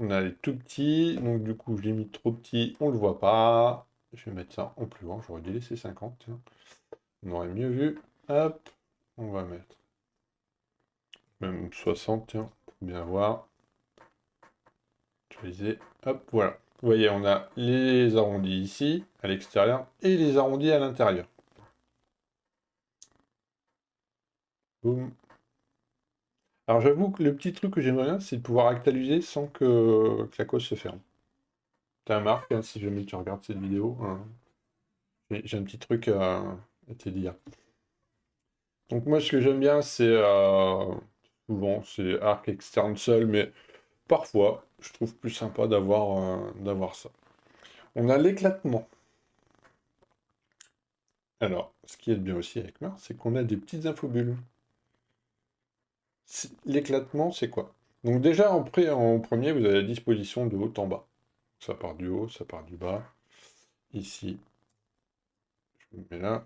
On a les tout petits, donc du coup je l'ai mis trop petit, on le voit pas. Je vais mettre ça en plus grand, j'aurais dû laisser 50, tiens. On aurait mieux vu. Hop, on va mettre même 60, tiens, pour bien voir. Utiliser, hop, voilà. Vous voyez, on a les arrondis ici, à l'extérieur, et les arrondis à l'intérieur. Alors j'avoue que le petit truc que j'aimerais bien, c'est de pouvoir actualiser sans que, la cause se ferme. T'as un marque, hein, si jamais tu regardes cette vidéo. Hein. J'ai un petit truc à, te dire. Donc moi, ce que j'aime bien, c'est... Euh, souvent, c'est arc externe seul, mais parfois, je trouve plus sympa d'avoir euh, d'avoir ça. On a l'éclatement. Alors, ce qui est bien aussi avec Mars, c'est qu'on a des petites infobulles. L'éclatement, c'est quoi? Donc déjà, en, premier, vous avez la disposition de haut en bas. Ça part du haut, ça part du bas. Ici, je me mets là.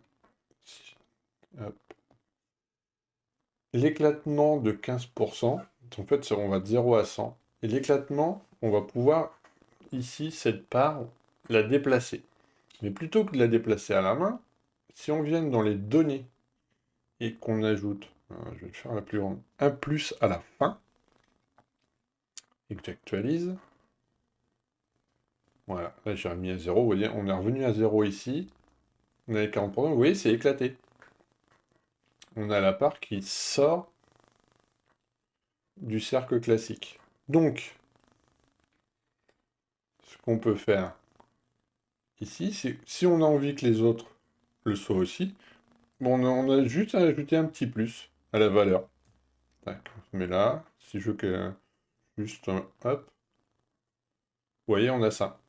L'éclatement de 15%, en fait, on va de 0 à 100. Et l'éclatement, on va pouvoir, ici, cette part, la déplacer. Mais plutôt que de la déplacer à la main, si on vient dans les données et qu'on ajoute je vais faire la plus grande. Un plus à la fin. Et que j'actualise. Voilà, là j'ai remis à 0. Vous voyez, on est revenu à 0 ici. On a les 40%. Vous voyez, c'est éclaté. On a la part qui sort du cercle classique. Donc, ce qu'on peut faire ici, c'est si on a envie que les autres le soient aussi, on a juste à ajouter un petit plus la valeur. Tac, met là. Si je veux que... Juste, hop. Vous voyez, on a ça.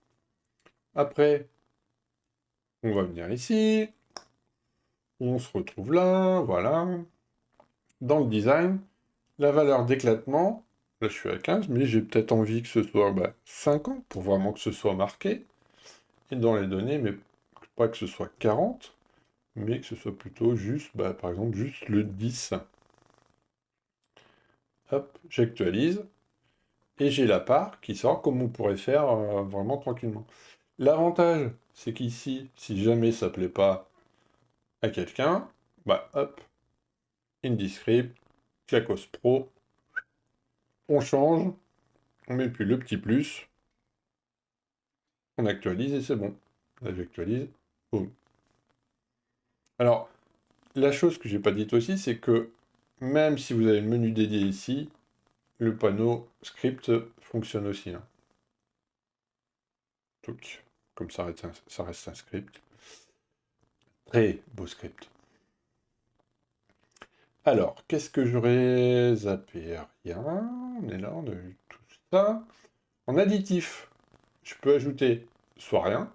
Après, on va venir ici. On se retrouve là, voilà. Dans le design, la valeur d'éclatement, là je suis à 15, mais j'ai peut-être envie que ce soit 50 bah, pour vraiment que ce soit marqué. Et dans les données, mais pas que ce soit 40, mais que ce soit plutôt juste, bah, par exemple, juste le 10. Hop, j'actualise. Et j'ai la part qui sort comme on pourrait faire euh, vraiment tranquillement. L'avantage, c'est qu'ici, si jamais ça plaît pas à quelqu'un, bah hop, Indiscript, Clacos Pro, on change, on met plus le petit plus, on actualise et c'est bon. Là j'actualise, boum. Alors, la chose que j'ai pas dite aussi, c'est que même si vous avez le menu dédié ici, le panneau script fonctionne aussi. Hein. Donc, comme ça reste, un, script. Très beau script. Alors, qu'est-ce que j'aurais zappé? Rien. On est là, on a vu tout ça. En additif, je peux ajouter soit rien,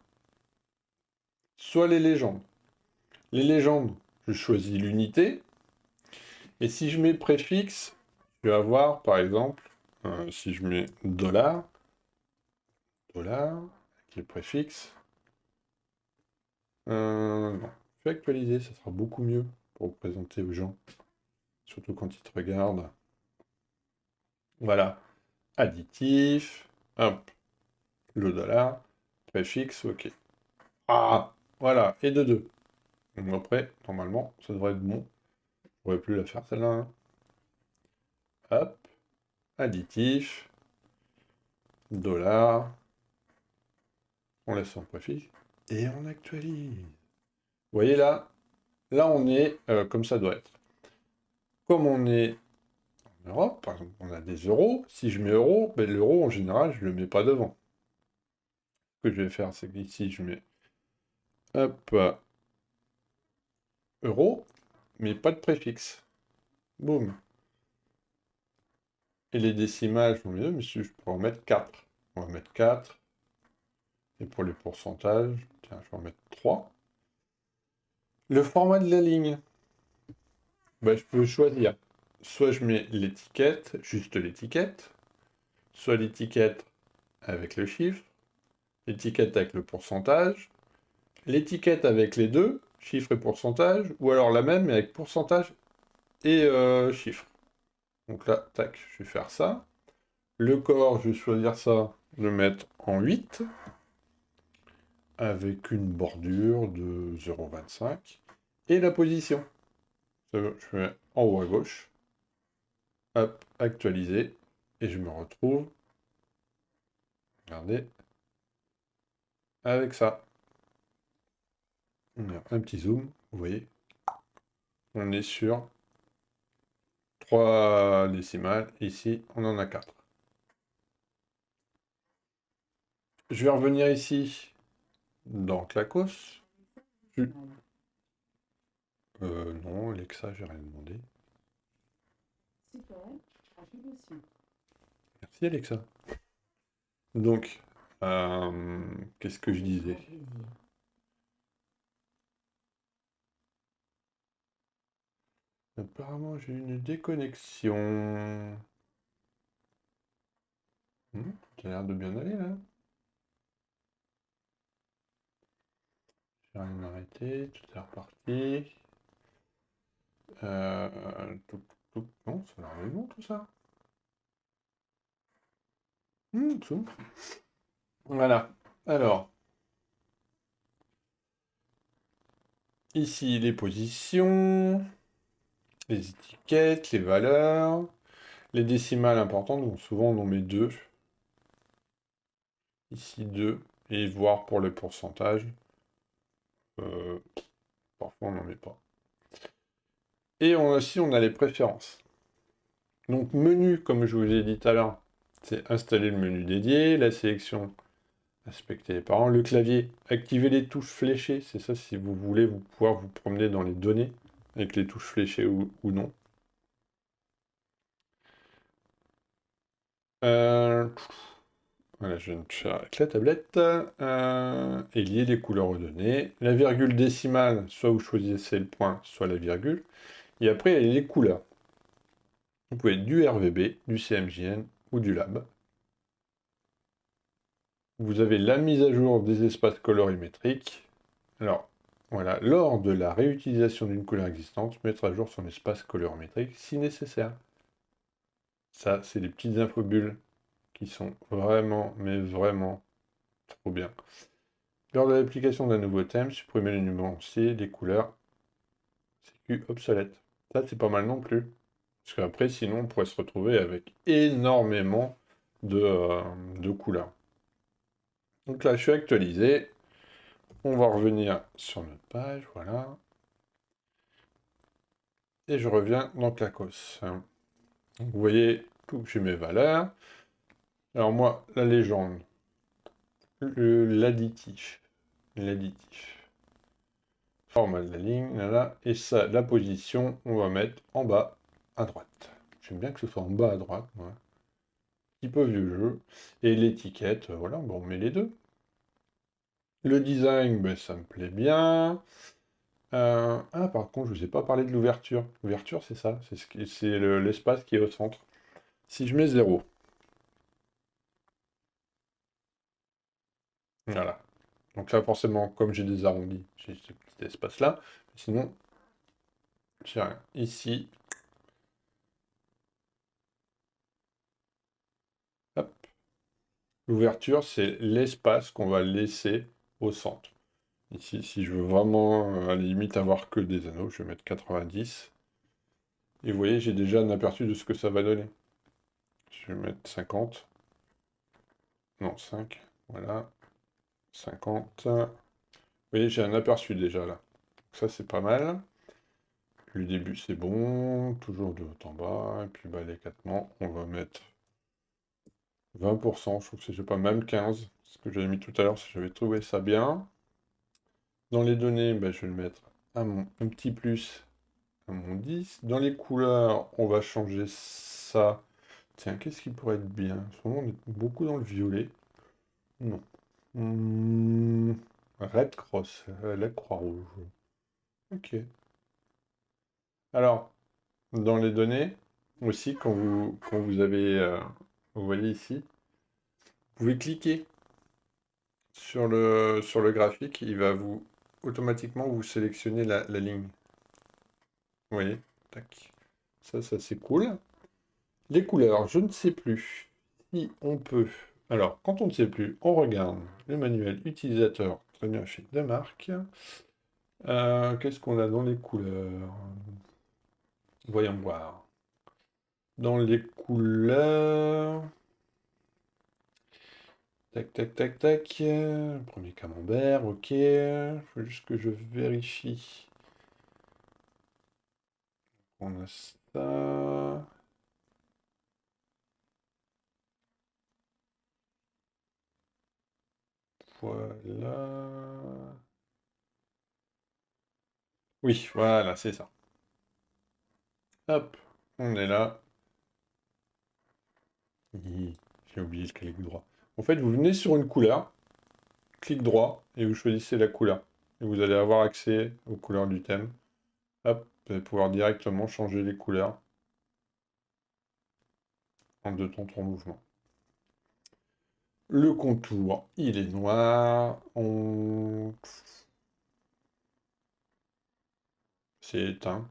soit les légendes. Les légendes, je choisis l'unité. Et si je mets préfixe, je vais avoir, par exemple, euh, si je mets dollar, dollar, avec le préfixe, euh, non, je vais actualiser, ça sera beaucoup mieux pour présenter aux gens, surtout quand ils te regardent. Voilà, additif, hop, le dollar, préfixe, ok. Ah, voilà, et de 2. Donc après, normalement, ça devrait être bon pourrais plus la faire celle-là. Hein. Hop. Additif. dollar. On laisse son préfixe et on actualise. Vous voyez là, là on est euh, comme ça doit être. Comme on est en Europe, par exemple, on a des euros. Si je mets euro, ben, l'euro en général, je ne le mets pas devant. Ce que je vais faire, c'est qu'ici, je mets hop, euro, mais pas de préfixe. Boum. Et les décimales, je mais je pourrais en mettre 4. On va mettre 4. Et pour les pourcentages, tiens, je vais en mettre 3. Le format de la ligne. Ben, je peux choisir. Soit je mets l'étiquette, juste l'étiquette, soit l'étiquette avec le chiffre, l'étiquette avec le pourcentage, l'étiquette avec les deux, chiffre et pourcentage, ou alors la même mais avec pourcentage et euh, chiffre. Donc là, tac, je vais faire ça. Le corps, je vais choisir ça, le mettre en 8, avec une bordure de 0,25. Et la position, je fais en haut à gauche. Hop, actualiser. Et je me retrouve, regardez, avec ça. Un petit zoom, vous voyez. On est sur 3 décimales. Ici, on en a 4. Je vais revenir ici dans Clacos. Euh, non, Alexa, j'ai rien demandé. Merci Alexa. Donc, euh, qu'est-ce que je disais? Apparemment, j'ai une déconnexion. Hmm, ça a l'air de bien aller, là. J'ai rien arrêté, tout est reparti. Euh, non, ça a l'air bon, tout ça. Hmm, tout. Voilà. Alors. Ici, les positions les étiquettes, les valeurs, les décimales importantes, donc souvent on en met deux. Ici deux, et voir pour le pourcentage. Euh, parfois on n'en met pas. Et on, aussi on a les préférences. Donc menu, comme je vous ai dit tout à l'heure, c'est installer le menu dédié, la sélection, inspecter les parents, le clavier, activer les touches fléchées, c'est ça si vous voulez vous pouvoir vous promener dans les données avec les touches fléchées ou, non. Euh, voilà, je viens de faire avec la tablette. Euh, et lier les couleurs aux données. La virgule décimale, soit vous choisissez le point, soit la virgule. Et après, il y a les couleurs. Vous pouvez du RVB, du CMJN ou du lab. Vous avez la mise à jour des espaces colorimétriques. Alors, voilà, lors de la réutilisation d'une couleur existante, mettre à jour son espace colorimétrique si nécessaire. Ça, c'est des petites infobules qui sont vraiment, mais vraiment trop bien. Lors de l'application d'un nouveau thème, supprimer les numéranciers, les couleurs, c'est obsolète. Ça, c'est pas mal non plus. Parce qu'après, sinon, on pourrait se retrouver avec énormément de, euh, de couleurs. Donc là, je suis actualisé. On va revenir sur notre page, voilà. Et je reviens dans Clacos. vous voyez, j'ai mes valeurs. Alors moi, la légende, l'additif, l'additif, format de la ligne, là, et ça, la position, on va mettre en bas à droite. J'aime bien que ce soit en bas à droite, Un petit peu vieux jeu. Et l'étiquette, voilà, bon, on met les deux. Le design, ben, ça me plaît bien. Euh, ah, par contre, je ne vous ai pas parlé de l'ouverture. L'ouverture, c'est ça, c'est l'espace qui est au centre. Si je mets 0, voilà. Donc là, forcément, comme j'ai des arrondis, j'ai ce petit espace-là. Sinon, j'ai rien. Ici, L'ouverture, c'est l'espace qu'on va laisser au centre. Ici, si je veux vraiment, euh, à la limite, avoir que des anneaux, je vais mettre 90. Et vous voyez, j'ai déjà un aperçu de ce que ça va donner. Je vais mettre 50. non, 5, voilà, 50. Vous voyez, j'ai un aperçu déjà là. Ça, c'est pas mal. Le début, c'est bon. Toujours de haut en bas. Et puis, bah, l'éclatement, on va mettre 20%. Je trouve que c'est pas même 15. Ce que j'avais mis tout à l'heure, si j'avais trouvé ça bien. Dans les données, bah, je vais le mettre un, un petit plus à mon 10. Dans les couleurs, on va changer ça. Tiens, qu'est-ce qui pourrait être bien? En ce moment, on est beaucoup dans le violet. Non. Hmm, Red Cross, euh, la Croix-Rouge. Ok. Alors, dans les données, aussi, quand vous, quand vous avez, euh, vous voyez ici, vous pouvez cliquer sur le, sur le graphique, il va vous automatiquement vous sélectionner la, ligne. Vous voyez? Tac. Ça, ça c'est cool. Les couleurs, je ne sais plus si on peut... Alors, quand on ne sait plus, on regarde le manuel utilisateur très bien fait de marque. Euh, Qu'est-ce qu'on a dans les couleurs? Voyons voir. Dans les couleurs... Tac, tac, tac, tac. Premier camembert, ok. Il faut juste que je vérifie. On a ça. Voilà. Oui, voilà, c'est ça. Hop, on est là. J'ai oublié le clic droit. En fait, vous venez sur une couleur, clic droit, et vous choisissez la couleur. Vous allez avoir accès aux couleurs du thème. Hop, vous allez pouvoir directement changer les couleurs en deux temps, trois mouvements. Le contour, il est noir. C'est éteint.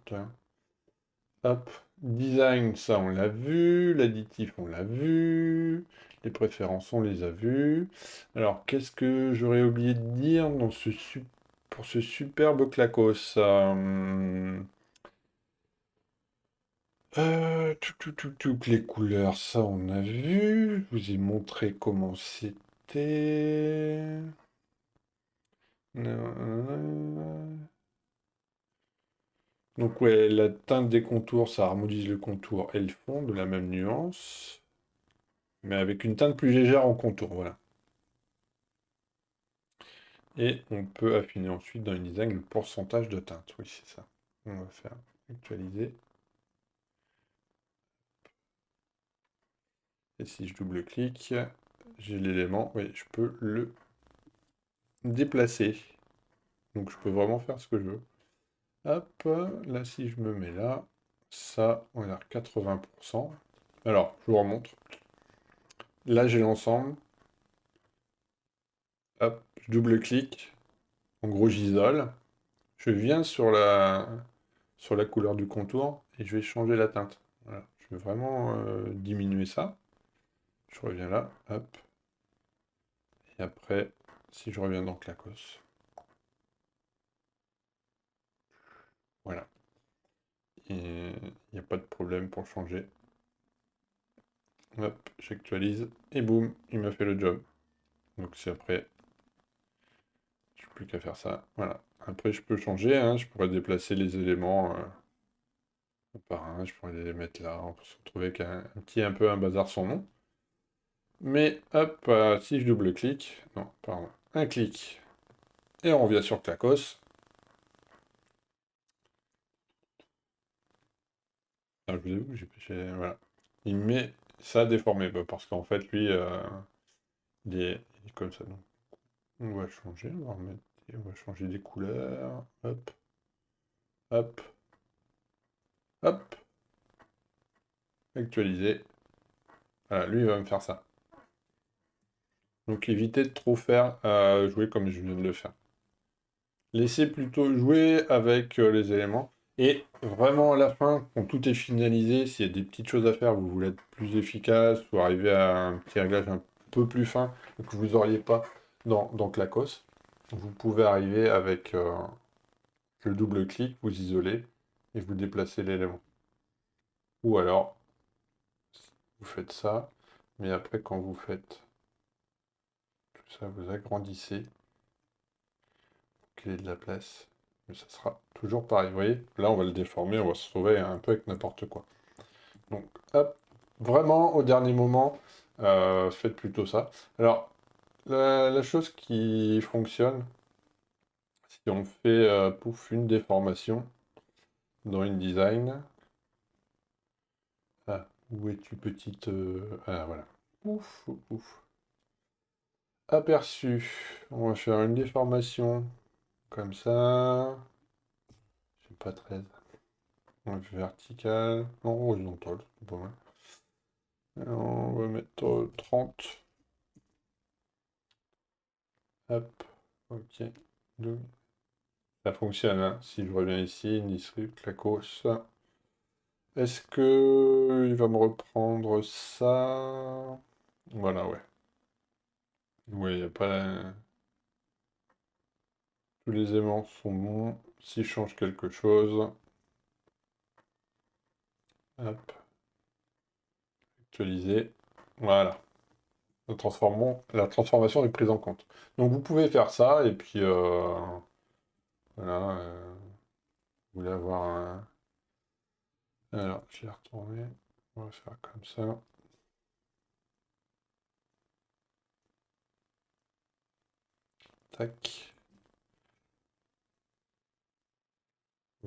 Hop. Design, ça on l'a vu. L'additif, on l'a vu. Les préférences, on les a vues. Alors, qu'est-ce que j'aurais oublié de dire dans ce pour ce superbe clacos euh... Euh, tout, tout, tout, les couleurs, ça on a vu. Je vous ai montré comment c'était. Donc ouais, la teinte des contours, ça harmonise le contour et le fond de la même nuance. Mais avec une teinte plus légère en contour, voilà. Et on peut affiner ensuite dans une design le pourcentage de teinte. Oui, c'est ça. On va faire actualiser. Et si je double-clique, j'ai l'élément, oui, je peux le déplacer. Donc je peux vraiment faire ce que je veux. Hop, là si je me mets là, ça, on est à 80%. Alors, je vous remontre. Là, j'ai l'ensemble. Hop, je double-clique. En gros, j'isole. Je viens sur la, sur la couleur du contour et je vais changer la teinte. Je vais vraiment euh, diminuer ça. Je reviens là, hop. Et après, si je reviens dans Clacos. Voilà. Il n'y a pas de problème pour changer. Hop, j'actualise. Et boum, il m'a fait le job. Donc c'est après. Je n'ai plus qu'à faire ça. Voilà. Après, je peux changer. Hein. Je pourrais déplacer les éléments euh, par un. Je pourrais les mettre là. On peut se retrouver avec un, petit un peu un bazar sans nom. Mais hop, euh, si je double-clique, non, pardon, un clic, et on revient sur Clacos. Ah, je vous j'ai voilà. Il met ça déformé, bah, parce qu'en fait, lui, euh, il, est, comme ça. Donc, on va changer, on va, changer des couleurs, hop, hop, hop, actualiser. Lui, il va me faire ça. Donc évitez de trop faire euh, jouer comme je viens de le faire. Laissez plutôt jouer avec euh, les éléments. Et vraiment à la fin, quand tout est finalisé, s'il y a des petites choses à faire, vous voulez être plus efficace ou arriver à un petit réglage un peu plus fin que vous n'auriez pas dans, dans Clacos, vous pouvez arriver avec euh, le double clic, vous isolez et vous déplacez l'élément. Ou alors, vous faites ça, mais après quand vous faites ça vous agrandissez. Qu'il ait de la place. Mais ça sera toujours pareil. Vous voyez, là, on va le déformer, on va se trouver un peu avec n'importe quoi. Donc, hop, vraiment, au dernier moment, euh, faites plutôt ça. Alors, la, chose qui fonctionne, si on fait, euh, pouf, une déformation dans InDesign, ah, où es-tu petite... Euh, ah, voilà. Ouf, ouf. Aperçu. On va faire une déformation comme ça. Je pas 13. Vertical. Non, horizontal. On va mettre 30. Hop. Ok. Ça fonctionne. Hein. Si je reviens ici, Nisrip, Clacos. Est-ce que il va me reprendre ça? Voilà, ouais. Oui, il n'y a pas... Les aimants sont bons. S'il change quelque chose... Hop. Actualiser. Voilà. La, la transformation est prise en compte. Donc vous pouvez faire ça, et puis... Euh, voilà. Euh, vous voulez avoir un... Alors, je vais retourner. On va faire comme ça. Tac.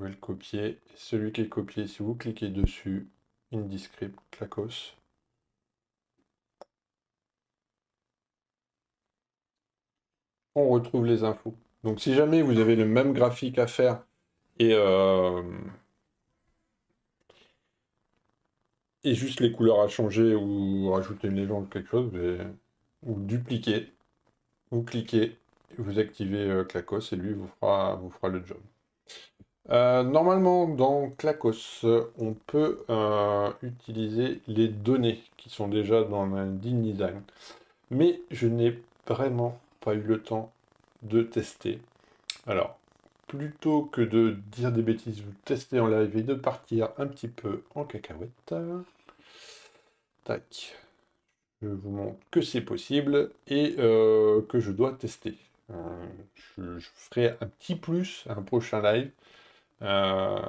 Pouvez le copier. Celui qui est copié, si vous cliquez dessus, Indiscript, Clacos. On retrouve les infos. Donc si jamais vous avez le même graphique à faire et, euh, et juste les couleurs à changer ou rajouter une légende ou quelque chose, vous dupliquez, vous cliquez, vous activez euh, Clacos et lui vous fera, vous fera le job. Euh, normalement, dans Clacos, on peut euh, utiliser les données qui sont déjà dans design Mais je n'ai vraiment pas eu le temps de tester. Alors, plutôt que de dire des bêtises, vous testez en live et de partir un petit peu en cacahuète. Tac. Je vous montre que c'est possible et euh, que je dois tester. Euh, je, ferai un petit plus à un prochain live. Euh,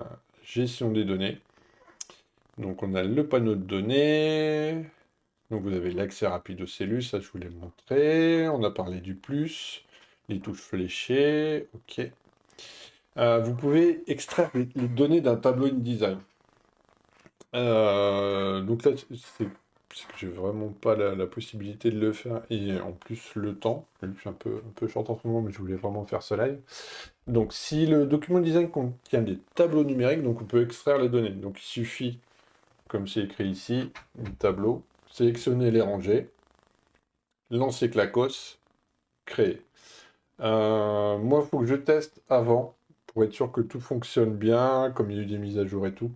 gestion des données. Donc on a le panneau de données. Donc vous avez l'accès rapide aux cellules, ça je vous l'ai montré. On a parlé du plus, les touches fléchées, ok. Euh, vous pouvez extraire les, données d'un tableau InDesign. Euh, donc là, c'est que j'ai vraiment pas la, possibilité de le faire et en plus le temps. Je suis un peu, un peu short en ce moment, mais je voulais vraiment faire ce live. Donc si le document design contient des tableaux numériques, donc on peut extraire les données. Donc il suffit, comme c'est écrit ici, un tableau, sélectionner les rangées, lancer Clacos, créer. Euh, moi, il faut que je teste avant pour être sûr que tout fonctionne bien, comme il y a eu des mises à jour et tout.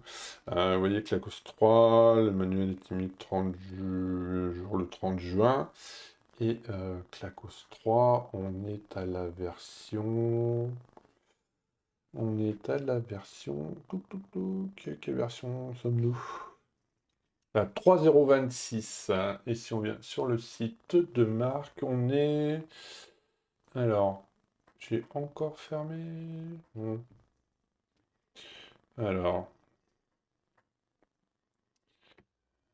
Euh, vous voyez que la cause 3, le manuel est mis 30 jour le 30 juin. Et euh, Clacos 3, on est à la version... On est à la version... Quelle version sommes-nous? 3.026. Et si on vient sur le site de marque, on est... Alors, j'ai encore fermé. Alors.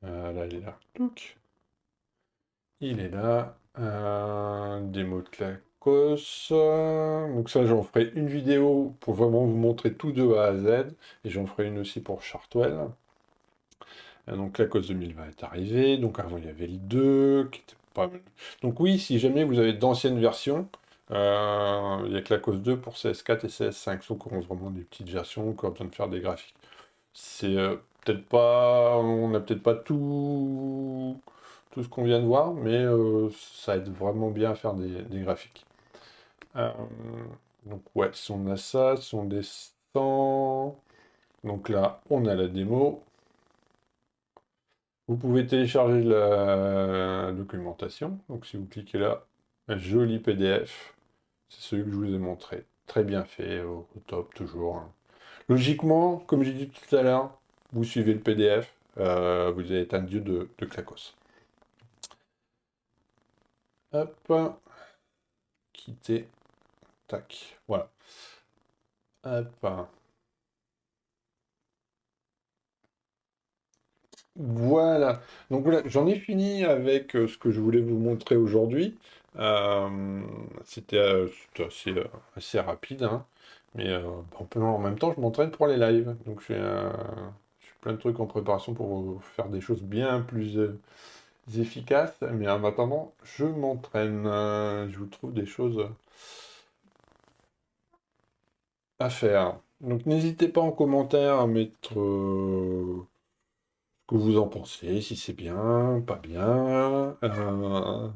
Voilà, il est là. Il est là. Un démo de Clacos. Donc ça, j'en ferai une vidéo pour vraiment vous montrer tout de A à Z. Et j'en ferai une aussi pour Chartwell. Donc Clacos 2020 est arrivé. Donc avant, il y avait le 2 qui était pas Donc oui, si jamais vous avez d'anciennes versions, euh, il n'y a que la cause 2 pour CS4 et CS5, sauf qu'on vraiment des petites versions, qu'on a besoin de faire des graphiques. C'est euh, peut-être pas... On n'a peut-être pas tout... tout ce qu'on vient de voir, mais euh, ça aide vraiment bien à faire des, graphiques. Donc ouais, si on a ça, si on descend... Donc là, on a la démo. Vous pouvez télécharger la documentation. Donc si vous cliquez là, un joli PDF. C'est celui que je vous ai montré. Très bien fait, au, top, toujours. Hein. Logiquement, comme j'ai dit tout à l'heure, vous suivez le PDF, euh, vous êtes un dieu de, de Clacos. Hop. quitter. Voilà. Hop. Voilà. Donc voilà, j'en ai fini avec euh, ce que je voulais vous montrer aujourd'hui. Euh, c'était euh, assez, assez rapide, hein. Mais en, même temps, je m'entraîne pour les lives. Donc euh, j'ai plein de trucs en préparation pour faire des choses bien plus efficaces. Mais en attendant, je m'entraîne. Je vous trouve des choses à faire. Donc n'hésitez pas en commentaire à mettre euh, ce que vous en pensez, si c'est bien, pas bien. Euh,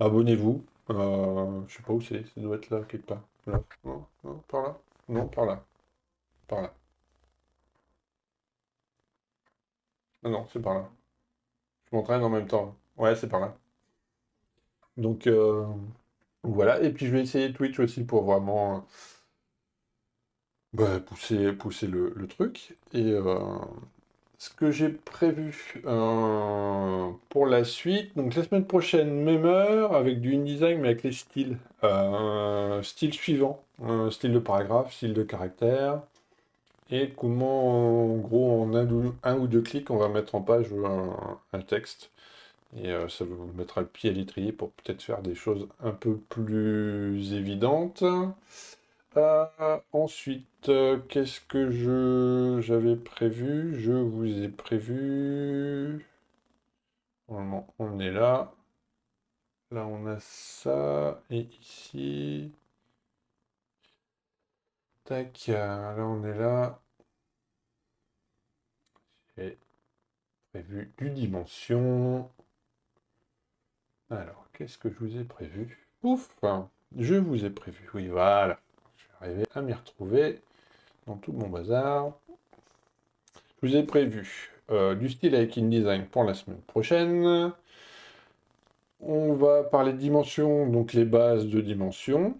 abonnez-vous. Euh, je sais pas où c'est, ça doit être là quelque part. Là. Non, par là. Non, par là. Par là. Non, non, c'est par là. Je m'entraîne en même temps. Ouais, c'est par là. Donc voilà. Et puis je vais essayer Twitch aussi pour vraiment bah, pousser, pousser le, truc. Et euh, ce que j'ai prévu euh, pour la suite, donc la semaine prochaine, même heure, avec du InDesign, mais avec les styles. Euh, style suivant, style de paragraphe, style de caractère, et comment, en gros, en un, ou un ou deux clics, on va mettre en page un, un texte. Et euh, ça vous mettra le pied à l'étrier pour peut-être faire des choses un peu plus évidentes. Euh, ensuite, euh, qu'est-ce que je j'avais prévu? Je vous ai prévu. Normalement, on est là. Là, on a ça. Et ici. Tac. Là, on est là. J'ai prévu du dimension. Alors, qu'est-ce que je vous ai prévu? Ouf! Je vous ai prévu. Oui, voilà. Arriver à m'y retrouver dans tout mon bazar. Je vous ai prévu euh, du style avec InDesign pour la semaine prochaine. On va parler de dimensions, donc les bases de dimensions.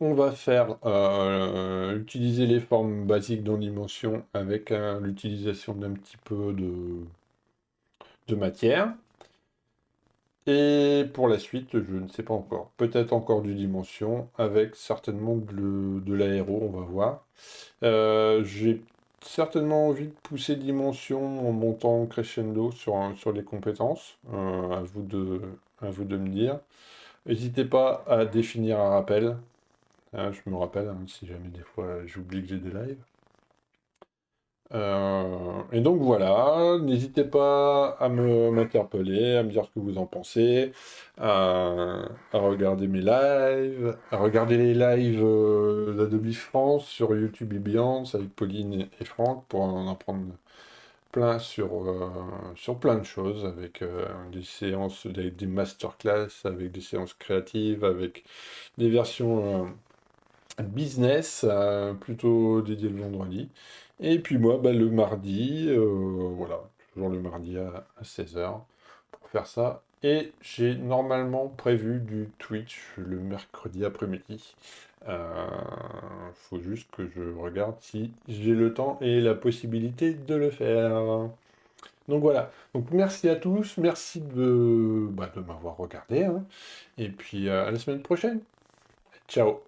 On va faire euh, utiliser les formes basiques dans dimension avec euh, l'utilisation d'un petit peu de matière. Et pour la suite, je ne sais pas encore. Peut-être encore du dimension, avec certainement de, de l'aéro, on va voir. Euh, j'ai certainement envie de pousser dimension en montant crescendo sur, les compétences. Euh, à vous de, à vous de me dire. N'hésitez pas à définir un rappel. Hein, je me rappelle, hein, si jamais des fois j'oublie que j'ai des lives. Euh, et donc voilà, n'hésitez pas à m'interpeller, à me dire ce que vous en pensez, à, regarder mes lives, à regarder les lives euh, d'Adobe France sur YouTube et Beyond avec Pauline et Franck pour en apprendre plein sur, euh, sur plein de choses, avec euh, des séances, des, des masterclass, avec des séances créatives, avec des versions business, plutôt dédiées le vendredi. Et puis moi, bah, le mardi, euh, voilà, toujours le mardi à, 16h pour faire ça. Et j'ai normalement prévu du Twitch le mercredi après-midi. Euh, faut juste que je regarde si j'ai le temps et la possibilité de le faire. Donc voilà. Donc merci à tous, merci de, bah, de m'avoir regardé. hein. Et puis euh, à la semaine prochaine. Ciao.